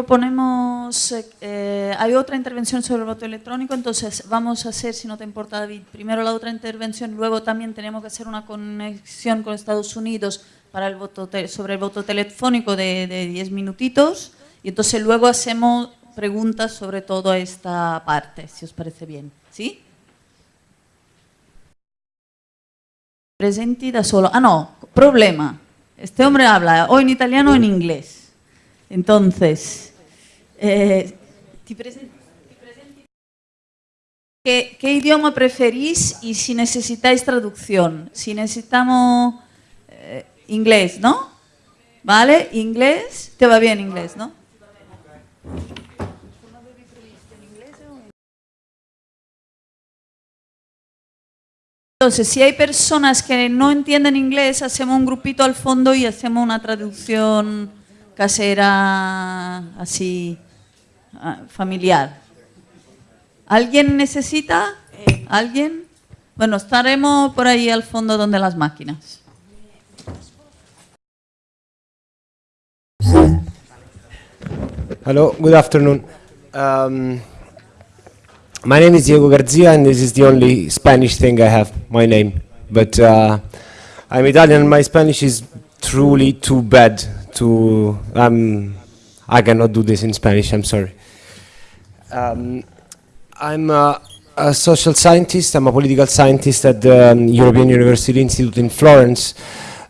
Proponemos, eh, hay otra intervención sobre el voto electrónico, entonces vamos a hacer, si no te importa David, primero la otra intervención, luego también tenemos que hacer una conexión con Estados Unidos para el voto sobre el voto telefónico de, de 10 minutitos, y entonces luego hacemos preguntas sobre toda esta parte, si os parece bien. ¿Sí? presenti da solo. Ah, no, problema. Este hombre habla o en italiano o en inglés. Entonces, eh, ¿Qué, idioma preferís y si necesitáis traducción? Si necesitamos eh, inglés, ¿no? ¿Vale? Inglés, te va bien inglés, ¿no? Entonces, si hay personas que no entienden inglés, hacemos un grupito al fondo y hacemos una traducción casera, así, familiar. ¿Alguien necesita? ¿Alguien? Bueno, estaremos por ahí al fondo donde las máquinas. Hello, good afternoon. Um, my name is Diego Garcia, and this is the only Spanish thing I have, my name. But uh, I'm Italian, my Spanish is truly too bad to. Um, I cannot do this in Spanish, I'm sorry. Um, I'm a, a social scientist, I'm a political scientist at the um, European University Institute in Florence.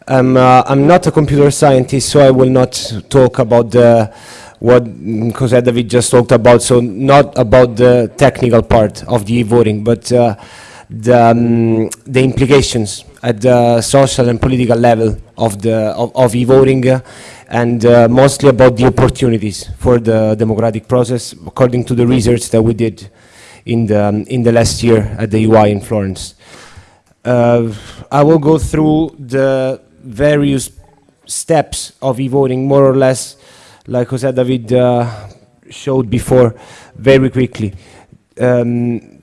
I'm, uh, I'm not a computer scientist, so I will not talk about the, what David just talked about, so not about the technical part of the e-voting, but uh, the, um, the implications at the social and political level of, the, of, of e-voting uh, and uh, mostly about the opportunities for the democratic process according to the research that we did in the, um, in the last year at the UI in Florence. Uh, I will go through the various steps of e-voting more or less like Jose David uh, showed before very quickly. Um,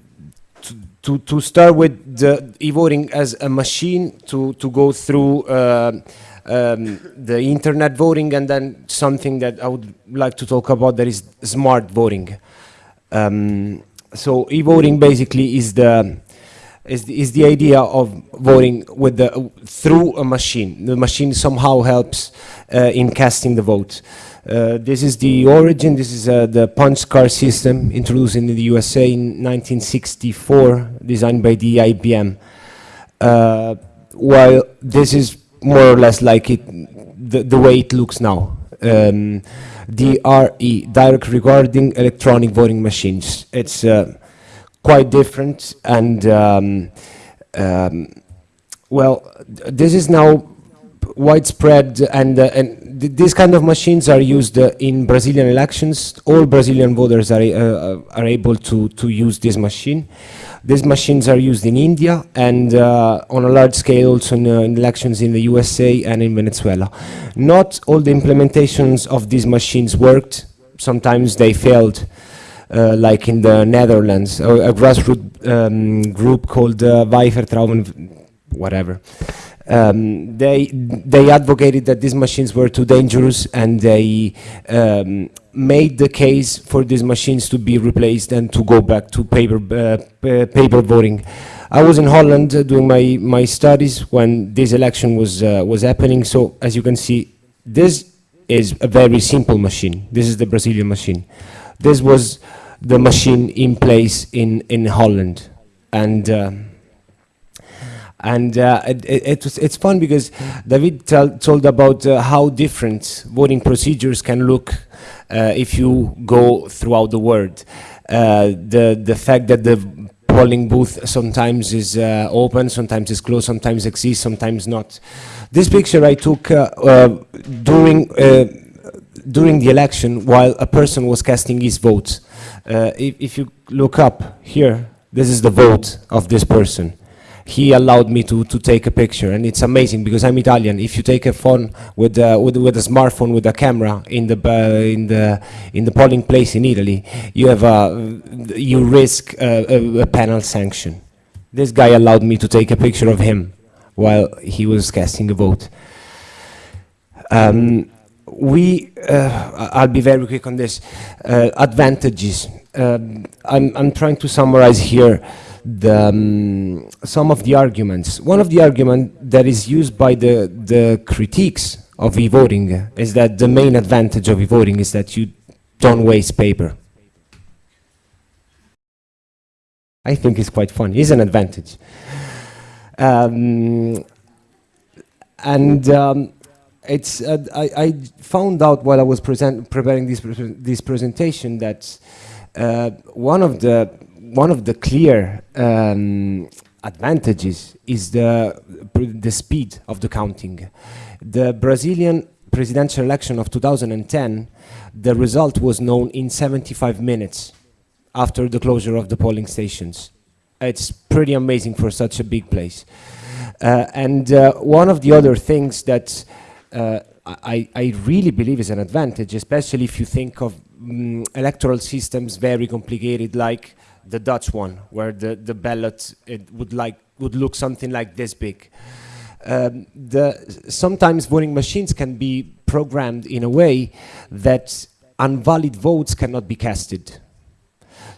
to, to, start with the e-voting as a machine to, to go through uh, um, the internet voting and then something that I would like to talk about that is smart voting. Um, so e-voting basically is the is the, is the idea of voting with the through a machine. The machine somehow helps uh, in casting the vote. Uh, this is the origin. This is uh, the punch card system introduced in the USA in 1964, designed by the IBM. Uh, while this is more or less like it, the, the way it looks now. Um, DRE, direct recording electronic voting machines. It's uh, quite different and um, um, well, this is now widespread and, uh, and th- these kind of machines are used uh, in Brazilian elections. All Brazilian voters are, uh, are able to, to use this machine. These machines are used in India and uh, on a large scale also in, uh, in elections in the USA and in Venezuela. Not all the implementations of these machines worked. Sometimes they failed uh, like in the Netherlands, a, grassroots um, group called uh, Weivertrauen, whatever. Um, they they advocated that these machines were too dangerous, and they um, made the case for these machines to be replaced and to go back to paper uh, paper voting. I was in Holland uh, doing my my studies when this election was uh, was happening. So as you can see, this is a very simple machine. This is the Brazilian machine. This was the machine in place in, in Holland. And, um, and uh, it, it, was, it's fun because David told about uh, how different voting procedures can look uh, if you go throughout the world. Uh, the, the fact that the polling booth sometimes is uh, open, sometimes is closed, sometimes exists, sometimes not. This picture I took uh, uh, during uh, during the election while a person was casting his vote. Uh, if, if you look up here, this is the vote of this person. He allowed me to, to take a picture, and it's amazing because I'm Italian. If you take a phone with, uh, with, with a smartphone with a camera in the, uh, in the, in the polling place in Italy, you, have a, you risk a, a, a penal sanction. This guy allowed me to take a picture of him while he was casting a vote. Um, we, uh, I'll be very quick on this, uh, advantages. Um, I'm, I'm trying to summarize here the, um, some of the arguments. One of the arguments that is used by the, the critiques of e-voting is that the main advantage of e-voting is that you don't waste paper. I think it's quite fun. It's an advantage. Um, and um, it's uh, I, I found out while I was preparing this pre- this presentation that uh, one of the one of the clear um, advantages is the the speed of the counting. The Brazilian presidential election of 2010, the result was known in 75 minutes after the closure of the polling stations. It's pretty amazing for such a big place. Uh, and uh, one of the other things that uh, I, I really believe is an advantage, especially if you think of mm, electoral systems very complicated like the Dutch one, where the, the ballot it would, like, would look something like this big. Um, the, sometimes voting machines can be programmed in a way that invalid votes cannot be casted.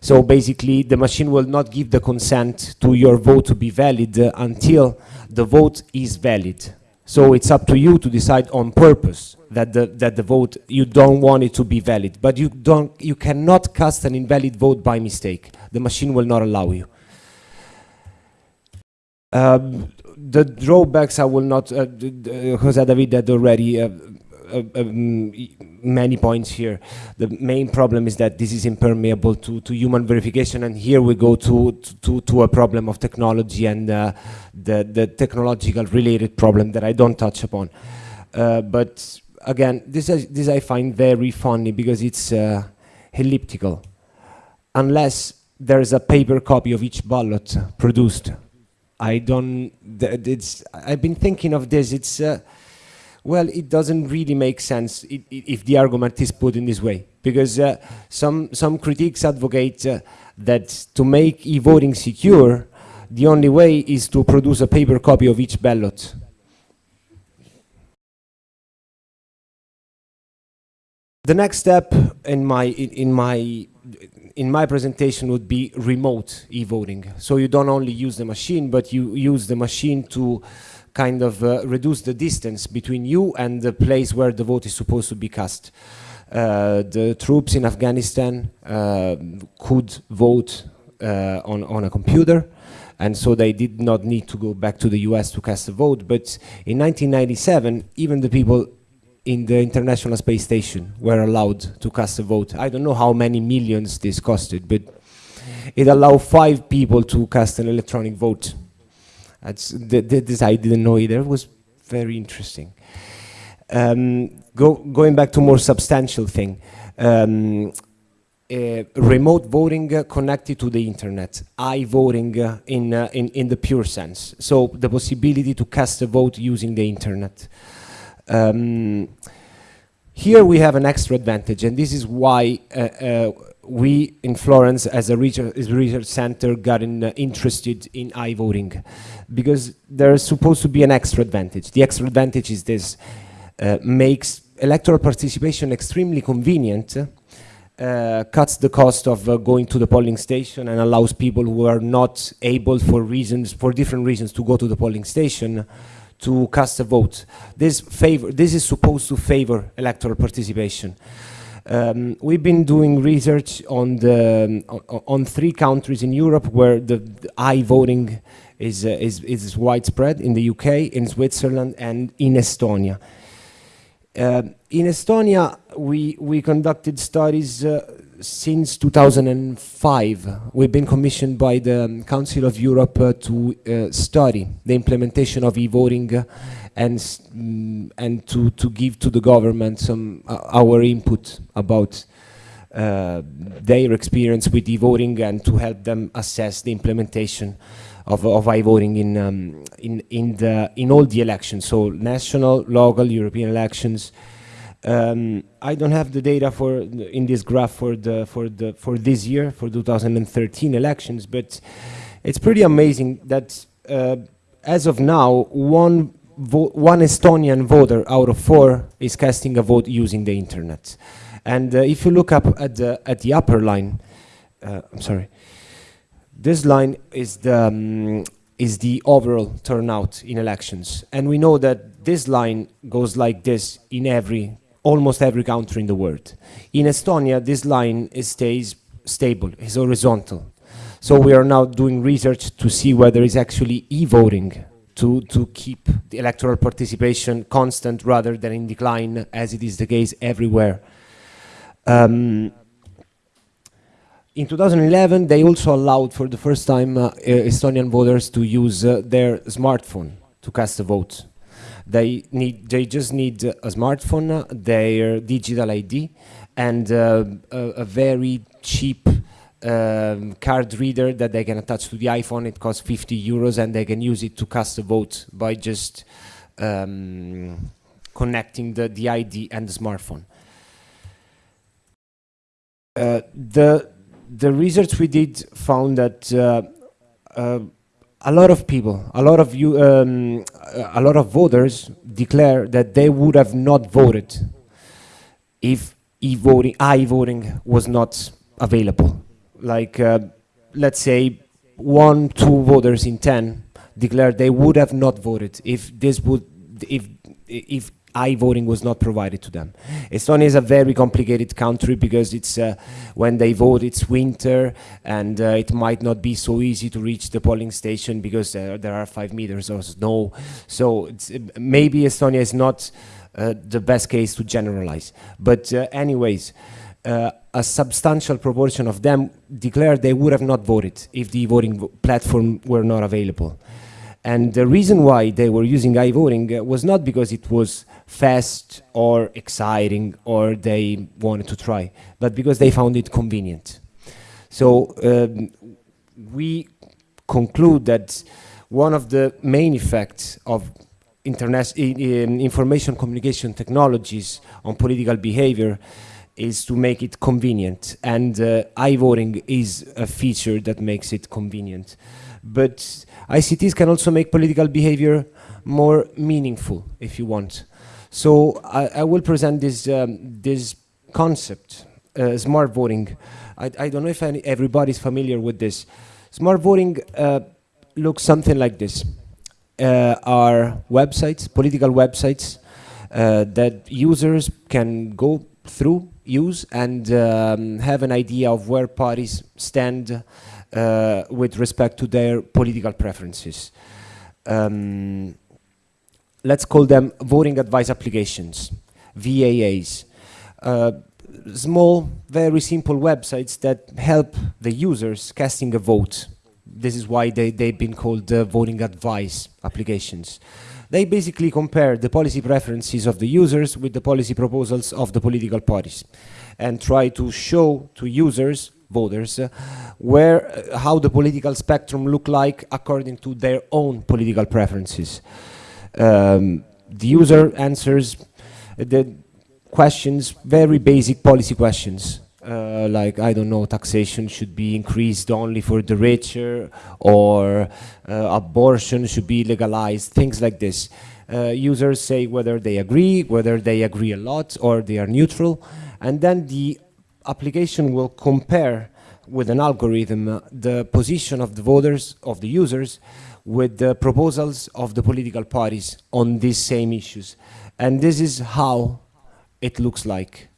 So basically, the machine will not give the consent to your vote to be valid uh, until the vote is valid. So it's up to you to decide on purpose that the, that the vote, you don't want it to be valid. But you, don't, you cannot cast an invalid vote by mistake. The machine will not allow you. Um, the drawbacks I will not, uh, uh, Jose David had already uh, uh, um, many points here. The main problem is that this is impermeable to, to human verification, and here we go to, to, to a problem of technology and uh, the, the technological related problem that I don't touch upon. Uh, but again, this, is, this I find very funny because it's uh, elliptical. Unless there's a paper copy of each ballot produced. I don't, it's, I've been thinking of this, it's, uh, well, it doesn't really make sense if the argument is put in this way, because uh, some some critics advocate uh, that to make e-voting secure, the only way is to produce a paper copy of each ballot. The next step in my in my in my presentation would be remote e-voting. So you don't only use the machine, but you use the machine to kind of uh, reduce the distance between you and the place where the vote is supposed to be cast. Uh, the troops in Afghanistan uh, could vote uh, on, on a computer, and so they did not need to go back to the US to cast a vote. But in 1997, even the people in the International Space Station were allowed to cast a vote. I don't know how many millions this costed, but it allowed five people to cast an electronic vote. That's th- th- this I didn't know either. It was very interesting. Um, go, going back to more substantial thing, um, uh, remote voting uh, connected to the internet, i-voting uh, in, uh, in, in the pure sense. So the possibility to cast a vote using the internet. Um, here we have an extra advantage, and this is why uh, uh, we in Florence, as a research, center, got in, uh, interested in i-voting, because there is supposed to be an extra advantage. The extra advantage is this: uh, makes electoral participation extremely convenient, uh, cuts the cost of uh, going to the polling station, and allows people who are not able, for reasons, for different reasons, to go to the polling station to cast a vote. This favor, this is supposed to favor electoral participation. Um, we've been doing research on the on, on three countries in Europe where the, the i-voting is, uh, is is widespread in the UK, in Switzerland, and in Estonia. Uh, in Estonia, we we conducted studies uh, since 2005. We've been commissioned by the Council of Europe uh, to uh, study the implementation of e-voting uh, and mm, and to to give to the government some uh, our input about uh, their experience with e-voting and to help them assess the implementation of, of i-voting in, um, in, in, the, in all the elections, so national, local, European elections. Um, I don't have the data for in this graph for the for the for this year for 2013 elections, but it's pretty amazing that uh, as of now one one Estonian voter out of four is casting a vote using the internet. And uh, if you look up at the at the upper line, uh, I'm sorry, this line is the um, is the overall turnout in elections, and we know that this line goes like this in every almost every country in the world. In Estonia, this line stays stable, is horizontal. So we are now doing research to see whether it's actually e-voting to, to keep the electoral participation constant rather than in decline, as it is the case everywhere. Um, in 2011, they also allowed for the first time uh, Estonian voters to use uh, their smartphone to cast a vote. They need, they just need a smartphone, their digital ID, and uh, a, a, very cheap um, card reader that they can attach to the iPhone. It costs 50 euros, and they can use it to cast a vote by just um, connecting the, the ID and the smartphone. Uh, the the research we did found that uh, uh, a lot of people, a lot of you, um, a lot of voters declare that they would have not voted if e-voting, i-voting was not available. Like, uh, let's say, one, two voters in ten declared they would have not voted if this would, if if i-voting was not provided to them. Estonia is a very complicated country because it's uh, when they vote it's winter and uh, it might not be so easy to reach the polling station because uh, there are five meters of snow. So maybe Estonia is not uh, the best case to generalize. But uh, anyways, uh, a substantial proportion of them declared they would have not voted if the voting platform were not available. And the reason why they were using i-voting uh, was not because it was fast or exciting or they wanted to try, but because they found it convenient. So um, we conclude that one of the main effects of internet information communication technologies on political behavior is to make it convenient and uh, i-voting is a feature that makes it convenient but ICTs can also make political behavior more meaningful if you want. So I, I will present this, um, this concept, uh, smart voting. I, I, don't know if any, everybody's familiar with this. Smart voting uh, looks something like this. Uh, are websites, political websites, uh, that users can go through, use, and um, have an idea of where parties stand uh, with respect to their political preferences. Um, let's call them voting advice applications, VAAs. Uh, small, very simple websites that help the users casting a vote. This is why they, they've been called uh, voting advice applications. They basically compare the policy preferences of the users with the policy proposals of the political parties and try to show to users voters, uh, where uh, how the political spectrum look like according to their own political preferences. Um, the user answers the questions, very basic policy questions. Uh, like, I don't know, taxation should be increased only for the richer, or uh, abortion should be legalized, things like this. Uh, users say whether they agree, whether they agree a lot, or they are neutral. And then the application will compare with an algorithm uh, the position of the voters, of the users, with the proposals of the political parties on these same issues. And this is how it looks like.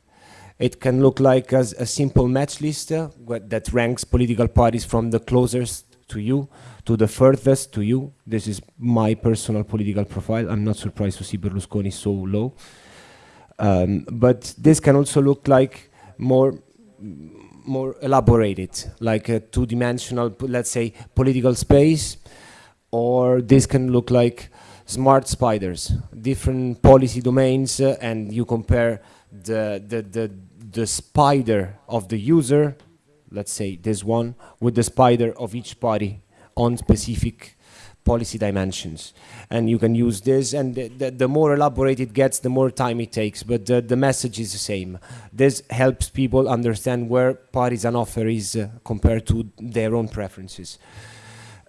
It can look like as a simple match list uh, that ranks political parties from the closest to you to the furthest to you. This is my personal political profile. I'm not surprised to see Berlusconi so low. Um, but this can also look like more more elaborated, like a two-dimensional, let's say, political space, or this can look like smart spiders, different policy domains, uh, and you compare the, the, the, the spider of the user, let's say this one, with the spider of each party on specific policy dimensions. And you can use this, and the, the, the, more elaborate it gets, the more time it takes, but the, the message is the same. This helps people understand where parties and offer is uh, compared to their own preferences.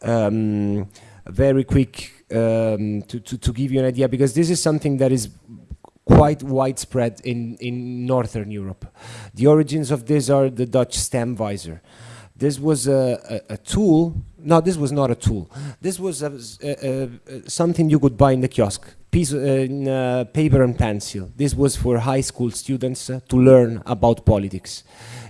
Um, very quick um, to, to, to give you an idea, because this is something that is quite widespread in, in Northern Europe. The origins of this are the Dutch Stemwijzer. This was a, a, a, tool. No, this was not a tool. This was a, something you could buy in the kiosk, piece uh, in, uh, paper and pencil. This was for high school students uh, to learn about politics.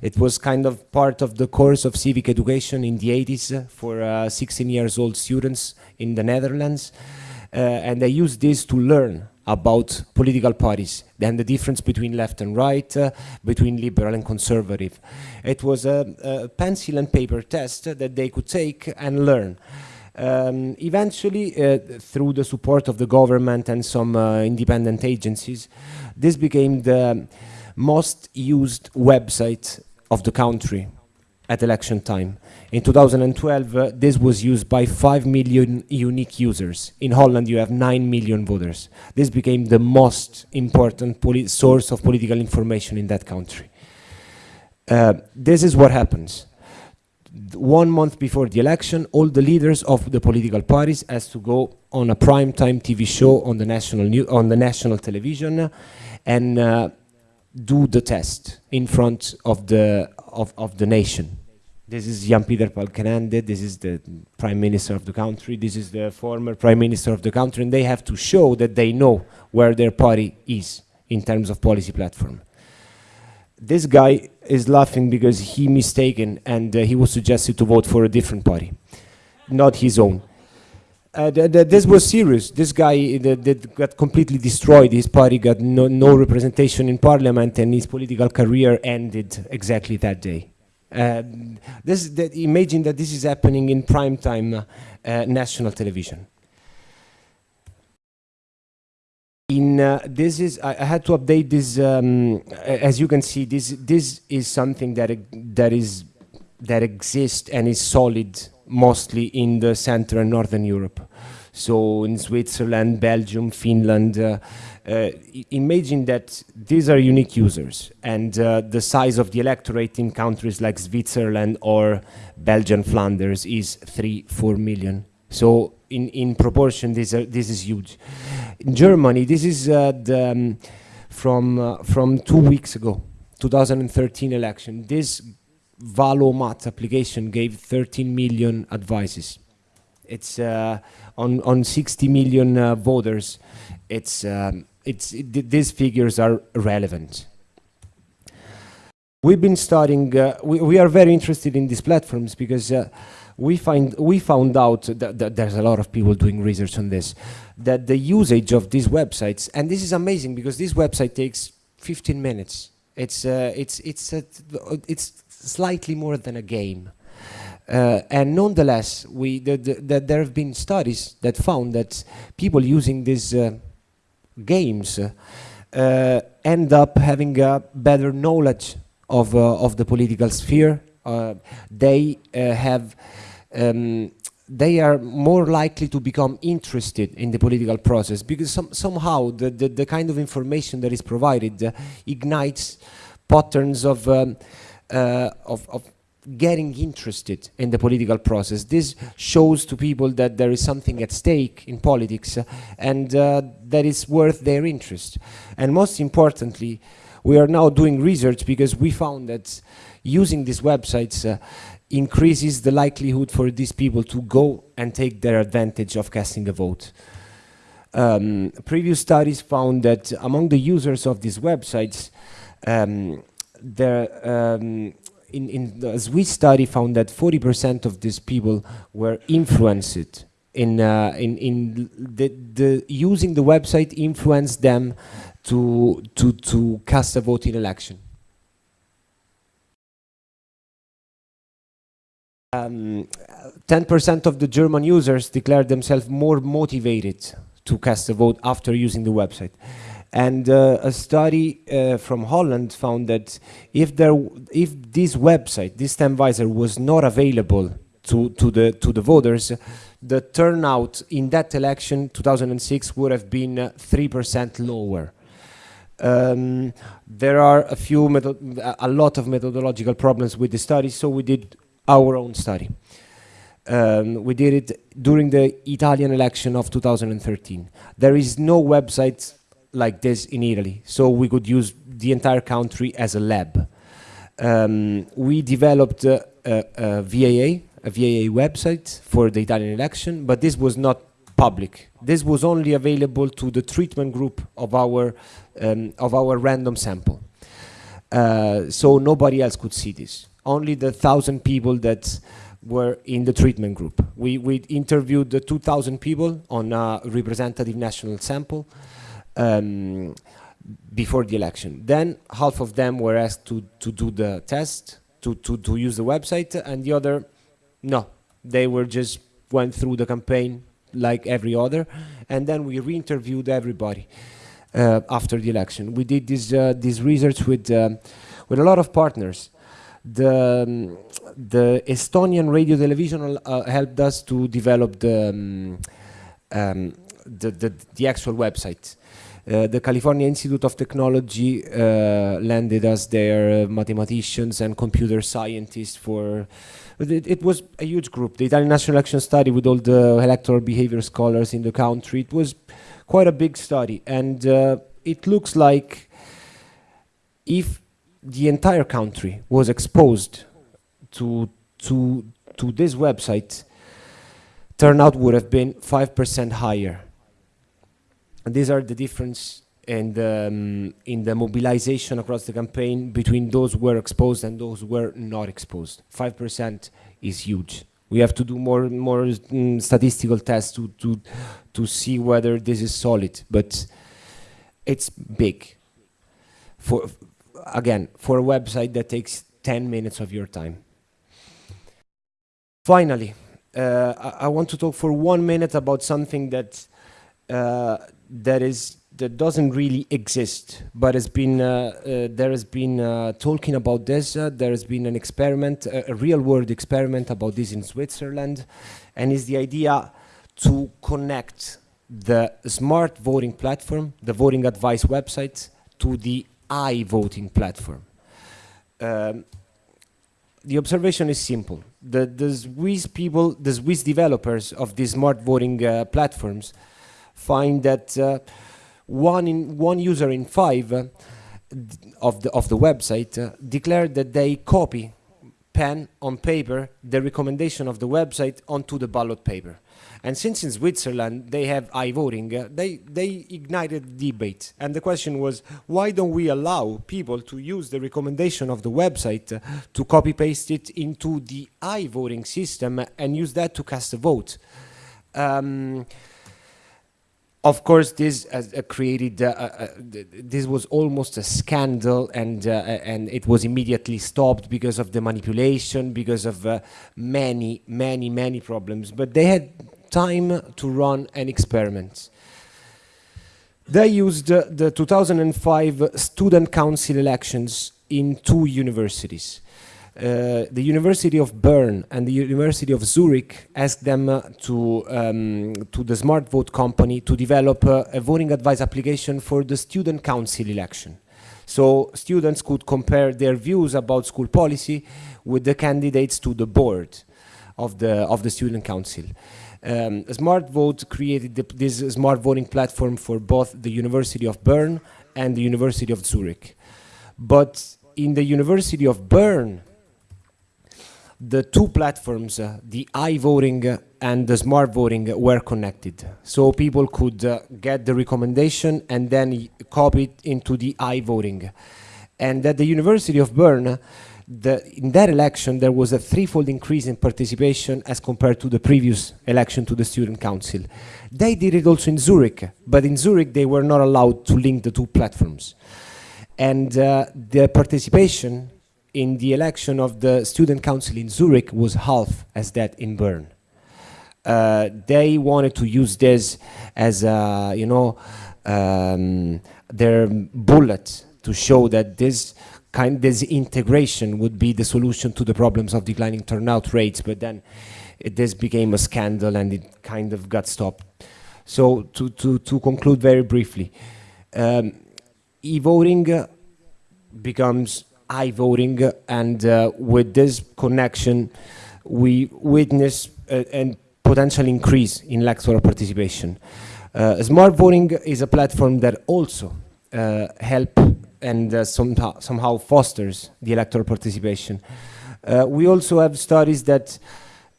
It was kind of part of the course of civic education in the 80s uh, for uh, 16 years old students in the Netherlands. and they used this to learn about political parties and the difference between left and right, uh, between liberal and conservative. It was a, a, pencil and paper test that they could take and learn. Um, eventually, uh, through the support of the government and some uh, independent agencies, this became the most used website of the country at election time. In 2012, uh, this was used by 5 million unique users. In Holland, you have 9 million voters. This became the most important source of political information in that country. Uh, this is what happens. One month before the election, all the leaders of the political parties has to go on a prime time TV show on the national on the national television and uh, do the test in front of the of, of the nation. This is Jan-Peter Balkenende, this is the prime minister of the country, this is the former prime minister of the country, and they have to show that they know where their party is in terms of policy platform. This guy is laughing because he mistaken and uh, he was suggested to vote for a different party, not his own. Uh, th th this was serious. This guy that got completely destroyed. His party got no, no, representation in parliament, and his political career ended exactly that day. Uh, this, that, imagine that this is happening in prime time uh, national television. In uh, this is I, I, had to update this. Um, as you can see, this this is something that that is that exists and is solid mostly in the Central and Northern Europe. So in Switzerland, Belgium, Finland, uh, uh, imagine that these are unique users and uh, the size of the electorate in countries like Switzerland or Belgian Flanders is three, four million. So in, in proportion, this, are, this is huge. In Germany, this is uh, the, um, from, uh, from two weeks ago, 2013 election. This Valomat application gave 13 million advices. It's uh, on on 60 million uh, voters. It's um, it's it, these figures are relevant. We've been studying. Uh, we we are very interested in these platforms because. Uh, we find we found out that, that, there's a lot of people doing research on this that the usage of these websites and this is amazing because this website takes 15 minutes it's uh, it's it's it's slightly more than a game. Uh, and nonetheless, we the, the, the, there have been studies that found that people using these uh, games uh, end up having a better knowledge of uh, of the political sphere. Uh, they uh, have. Um, they are more likely to become interested in the political process because some, somehow the, the, the, kind of information that is provided ignites patterns of um, uh, of, of getting interested in the political process. This shows to people that there is something at stake in politics uh, and uh, that is worth their interest. And most importantly, we are now doing research because we found that using these websites uh, increases the likelihood for these people to go and take their advantage of casting a vote. Um, previous studies found that among the users of these websites, um, there, um, in, in the Swiss study found that 40% of these people were influenced in, uh, in, in the, the using the website influenced them to, to, to cast a vote in election. 10% um, of the German users declared themselves more motivated to cast a vote after using the website. And uh, a study uh, from Holland found that if there, if this website, this Stemvisor, was not available to to the to the voters, the turnout in that election, 2006, would have been uh, three percent lower. Um, there are a few, a lot of methodological problems with the study, so we did our own study. Um, we did it during the Italian election of 2013. There is no website like this in Italy. So we could use the entire country as a lab. Um, we developed a, a, VAA, a VAA website for the Italian election, but this was not public. This was only available to the treatment group of our, um, of our random sample. Uh, so nobody else could see this. Only the thousand people that were in the treatment group. We, we interviewed the 2,000 people on a representative national sample um, before the election. Then half of them were asked to, to do the test, to, to, to use the website, and the other, no. They were just went through the campaign like every other, and then we re-interviewed everybody uh, after the election. We did this, uh, this research with, um, with a lot of partners. The, um, the Estonian radio television uh, helped us to develop the, um, um, the, the, the actual website. Uh, the California Institute of Technology uh, lended us their uh, mathematicians and computer scientists for it, it, was a huge group. The Italian National Election Study with all the electoral behavior scholars in the country. It was quite a big study, and uh, it looks like if the entire country was exposed to to to this website, turnout would have been five percent higher. And these are the difference in the, um, in the mobilization across the campaign between those who were exposed and those who were not exposed. Five percent is huge. We have to do more more mm, statistical tests to to to see whether this is solid, but it's big. For again, for a website that takes 10 minutes of your time. Finally, uh, I, I, want to talk for one minute about something that uh, that is that doesn't really exist, but has been uh, uh, there has been uh, talking about this. There has been an experiment, a, a real-world experiment about this in Switzerland, and is the idea to connect the smart voting platform, the voting advice website, to the i-voting platform. Um, the observation is simple. The, the Swiss people, the Swiss developers of these smart voting uh, platforms find that uh, one, in, one user in five uh, of, the, of the website uh, declared that they copy pen on paper the recommendation of the website onto the ballot paper. And since in Switzerland they have i-voting, uh, they, they ignited debate. And the question was, why don't we allow people to use the recommendation of the website uh, to copy-paste it into the i-voting system and use that to cast a vote? Um, of course, this uh, created, uh, uh, this was almost a scandal and, uh, and it was immediately stopped because of the manipulation, because of uh, many, many, many problems. But they had time to run an experiment. They used uh, the 2005 student council elections in two universities. Uh, the University of Bern and the University of Zurich asked them uh, to, um, to the Smart Vote company to develop uh, a voting advice application for the student council election. So students could compare their views about school policy with the candidates to the board of the, of the student council. Um, Smart Vote created the, this smart voting platform for both the University of Bern and the University of Zurich. But in the University of Bern, the two platforms, uh, the i-voting and the smart voting were connected. So people could uh, get the recommendation and then copy it into the i-voting. And at the University of Bern, the, in that election, there was a threefold increase in participation as compared to the previous election to the student council. They did it also in Zurich, but in Zurich, they were not allowed to link the two platforms. And uh, the participation in the election of the student council in Zurich was half as that in Bern. Uh, they wanted to use this as a, you know, um, their bullet to show that this kind this integration would be the solution to the problems of declining turnout rates, but then it, this became a scandal and it kind of got stopped. So to, to, to conclude very briefly, um, e-voting uh, becomes i-voting and uh, with this connection we witness a, potential increase in electoral participation. Uh, smart voting is a platform that also uh, help and uh, somehow, somehow fosters the electoral participation. Uh, we also have studies that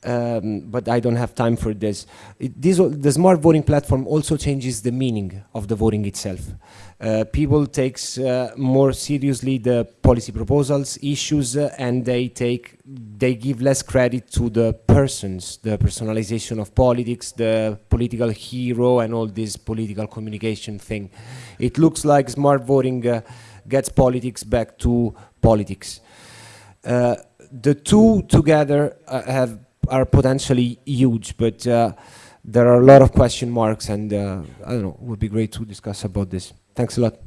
um, but I don't have time for this. It, this the smart voting platform also changes the meaning of the voting itself. Uh, people takes uh, more seriously the policy proposals, issues, uh, and they take they give less credit to the persons, the personalization of politics, the political hero, and all this political communication thing. It looks like smart voting gets politics back to politics. Uh, the two together uh, have are potentially huge, but uh, there are a lot of question marks, and I don't know. It would be great to discuss about this. Thanks a lot.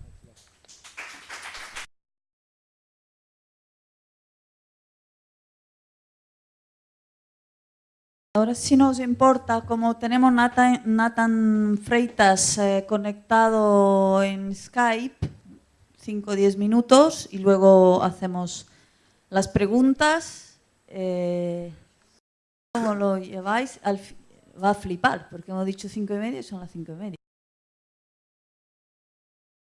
Ahora, si no os importa, como tenemos Nathan, Nathan Freitas eh, conectado en Skype, 5 o 10 minutos, y luego hacemos las preguntas. Eh, ¿Cómo lo lleváis? Al va a flipar, porque hemos dicho 5 y media y son las 5 y media.